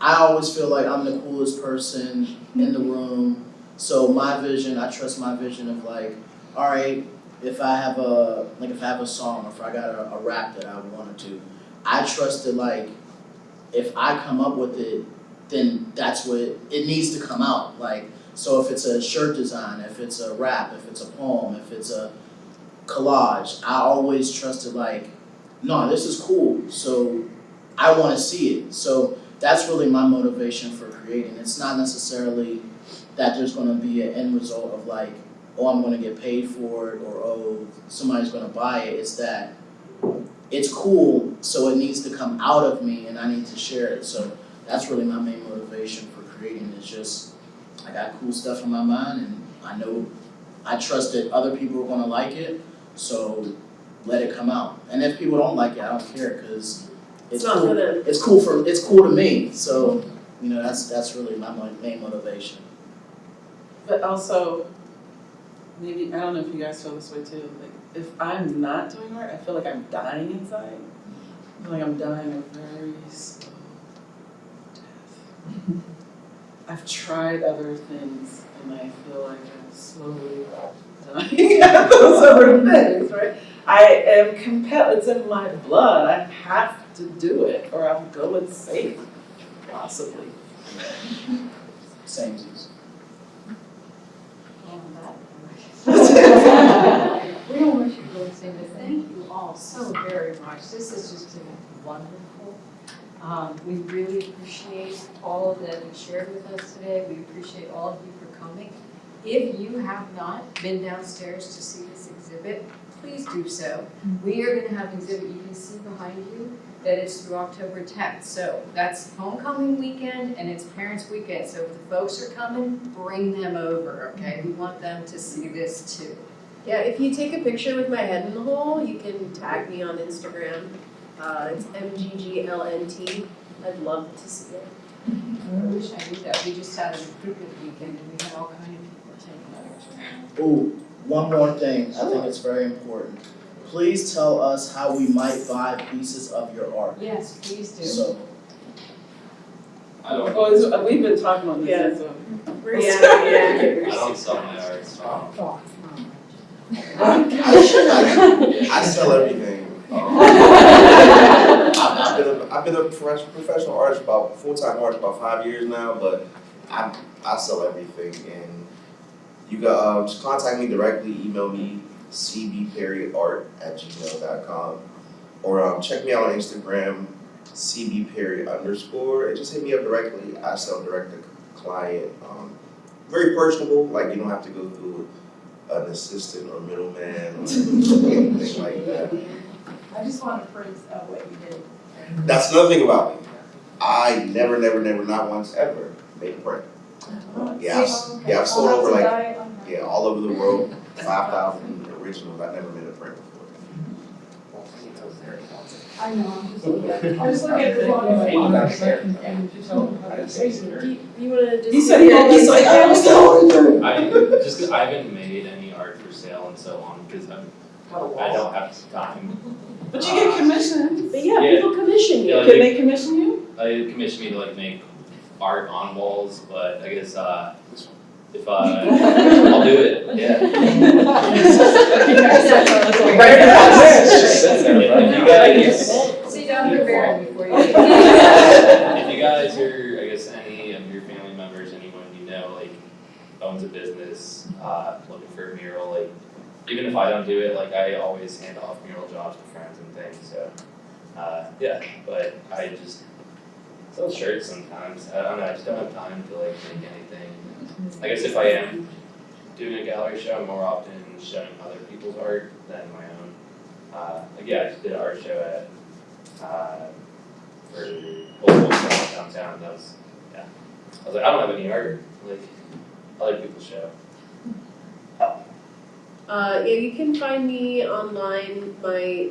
I always feel like I'm the coolest person in the room. So my vision, I trust my vision of like, all right, if I have a like if I have a song or if I got a, a rap that I wanted to, I trust that like if I come up with it, then that's what it, it needs to come out. Like, so if it's a shirt design, if it's a rap, if it's a poem, if it's a collage, I always trusted like, no, this is cool. So I want to see it. So that's really my motivation for creating. It's not necessarily that there's going to be an end result of like, oh, I'm going to get paid for it or oh, somebody's going to buy it. It's that it's cool, so it needs to come out of me and I need to share it. So that's really my main motivation for creating. It's just I got cool stuff in my mind and I know I trust that other people are gonna like it, so let it come out. And if people don't like it, I don't care because It's it's cool. It's cool for it's cool to me. So you know that's that's really my main motivation. But also, maybe, I don't know if you guys feel this way too, like, if I'm not doing art, I feel like I'm dying inside. I feel like I'm dying a very slow death. I've tried other things and I feel like I'm slowly dying at those other things, right? I am compelled, it's in my blood, I have to do it or I'll go insane, possibly. Same as We don't want you to go but thank you all so very much. This has just been wonderful. Um, we really appreciate all that you shared with us today. We appreciate all of you for coming. If you have not been downstairs to see this exhibit, please do so. We are gonna have an exhibit, you can see behind you, that is through October tenth. So that's homecoming weekend and it's parents' weekend. So if the folks are coming, bring them over, okay? We want them to see this too. Yeah, if you take a picture with my head in the hole, you can tag me on Instagram. Uh, it's MGGLNT. I'd love to see it. I wish I knew that. We just had a recruitment weekend and we had all kind of people taking pictures. Ooh, one more thing, I think it's very important. Please tell us how we might buy pieces of your art. Yes, please do. So, I don't, Oh, uh, we've been talking on Yeah. this, so. Yeah, yeah. I don't sell my art, so. I, I sell everything. Um, I've, I've been a, I've been a professional, professional artist about full-time artist about five years now, but I I sell everything and you got um, just contact me directly, email me cbperryart at gmail.com. Or um, check me out on Instagram, cbperry underscore, and just hit me up directly. I sell direct to client. Um, very personable, like you don't have to go through an assistant or middleman or anything like that. I just want to praise uh, what you did. That's another thing about me. I never, never, never, not once ever made a print. Uh-huh. Yeah, I've, yeah, I've sold over like, yeah, all over the world, 5,000 original, that never made a print before. I know, I'm just looking at, I'm just looking at the one of my box there. And. Do you- wanna? He said, yeah, he's like, I was the one. I, just 'cause I haven't made any art for sale in so long cause I'm, I don't have time. But you get uh, commissions. But yeah, Yeah. people commission Yeah, you. Can they commission you? They commission me to like make art on walls, but I guess, uh, if, I, I'll do it, yeah. If you guys, Sit down for Barry before you. if you guys are, I guess any of your family members, anyone you know, like owns a business, uh, looking for a mural, like even if I don't do it, like I always hand off mural jobs to friends and things, so uh, yeah, but I just sell shirts sometimes. I don't know, I just don't have time to like make anything. I guess if I am doing a gallery show, I'm more often showing other people's art than my own. Uh, like yeah, I just did an art show at uh, for Old Folks downtown, that was, yeah. I was like, I don't have any art, like, other people's show. Uh, yeah, you can find me online. My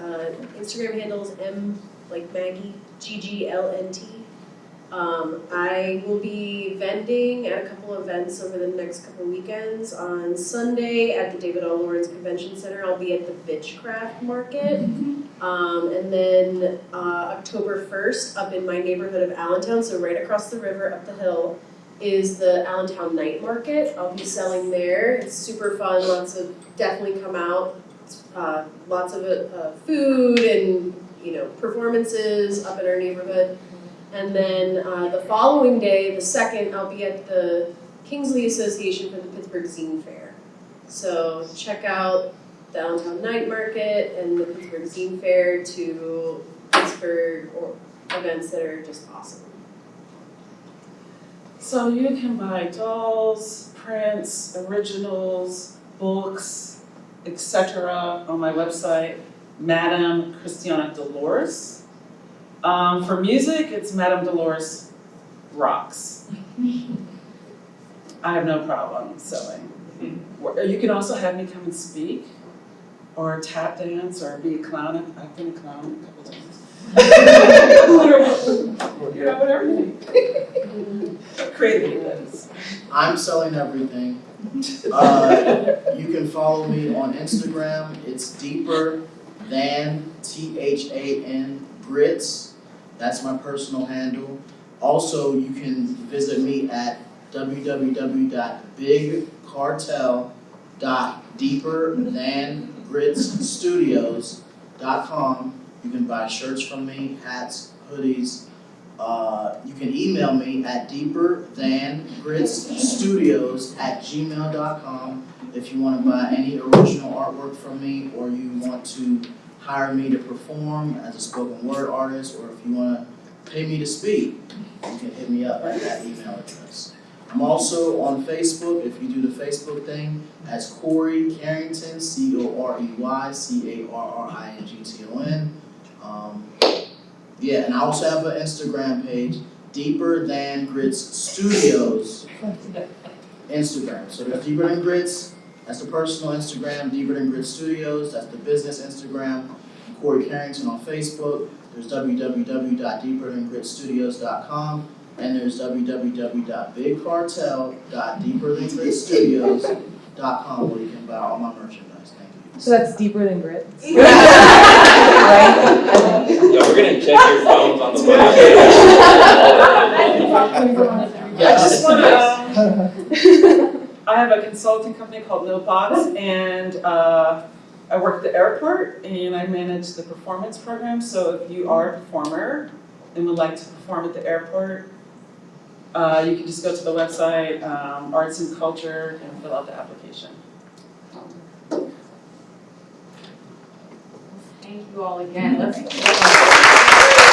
uh, Instagram handle is m like Maggie G G L N T. Um, I will be vending at a couple events over the next couple weekends. On Sunday at the David L. Lawrence Convention Center, I'll be at the Bitchcraft Market. Um, and then uh, October 1st, up in my neighborhood of Allentown, so right across the river up the hill, is the Allentown Night Market. I'll be selling there. It's super fun. Lots of definitely come out. Uh, lots of uh, food and you know performances up in our neighborhood. And then uh, the following day, the second, I'll be at the Kingsley Association for the Pittsburgh Zine Fair. So check out Downtown Night Market and the Pittsburgh Zine Fair to Pittsburgh or events that are just awesome. So you can buy dolls, prints, originals, books, etc. on my website, Madame Christiane Dolores. Um, for music, it's Madame Dolores Rocks. I have no problem selling. Or You can also have me come and speak, or tap dance, or be a clown. I've been a clown a couple times. You know, whatever. Creative events. I'm selling everything. Uh, you can follow me on Instagram. It's deeper than T H A N grits. That's my personal handle. Also, you can visit me at www.bigcartel.deeperthangritstudios.com. You can buy shirts from me, hats, hoodies. Uh, you can email me at deeperthangritstudios at gmail.com if you want to buy any original artwork from me or you want to hire me to perform as a spoken word artist or if you want to pay me to speak, you can hit me up at that email address. I'm also on Facebook, if you do the Facebook thing, as Corey Carrington, C O R E Y C A R R I N G T O N. Um, yeah, and I also have an Instagram page, Deeper Than Grits Studios. Instagram. So there's Deeper Than Grits, that's the personal Instagram, Deeper Than Grits Studios, that's the business Instagram. Corey Carrington on Facebook. There's www.deeperthangritstudios.com and there's www.bigcartel.deeperthangritstudios.com where you can buy all my merchandise. Thank you. So that's deeper than grit. Yeah, we're gonna check your phones on the way. I just wanna, um, I have a consulting company called Millbox and, uh, I work at the airport and I manage the performance program, so if you are a performer and would like to perform at the airport, uh, you can just go to the website, um, Arts and Culture and fill out the application. Thank you all again. Let's.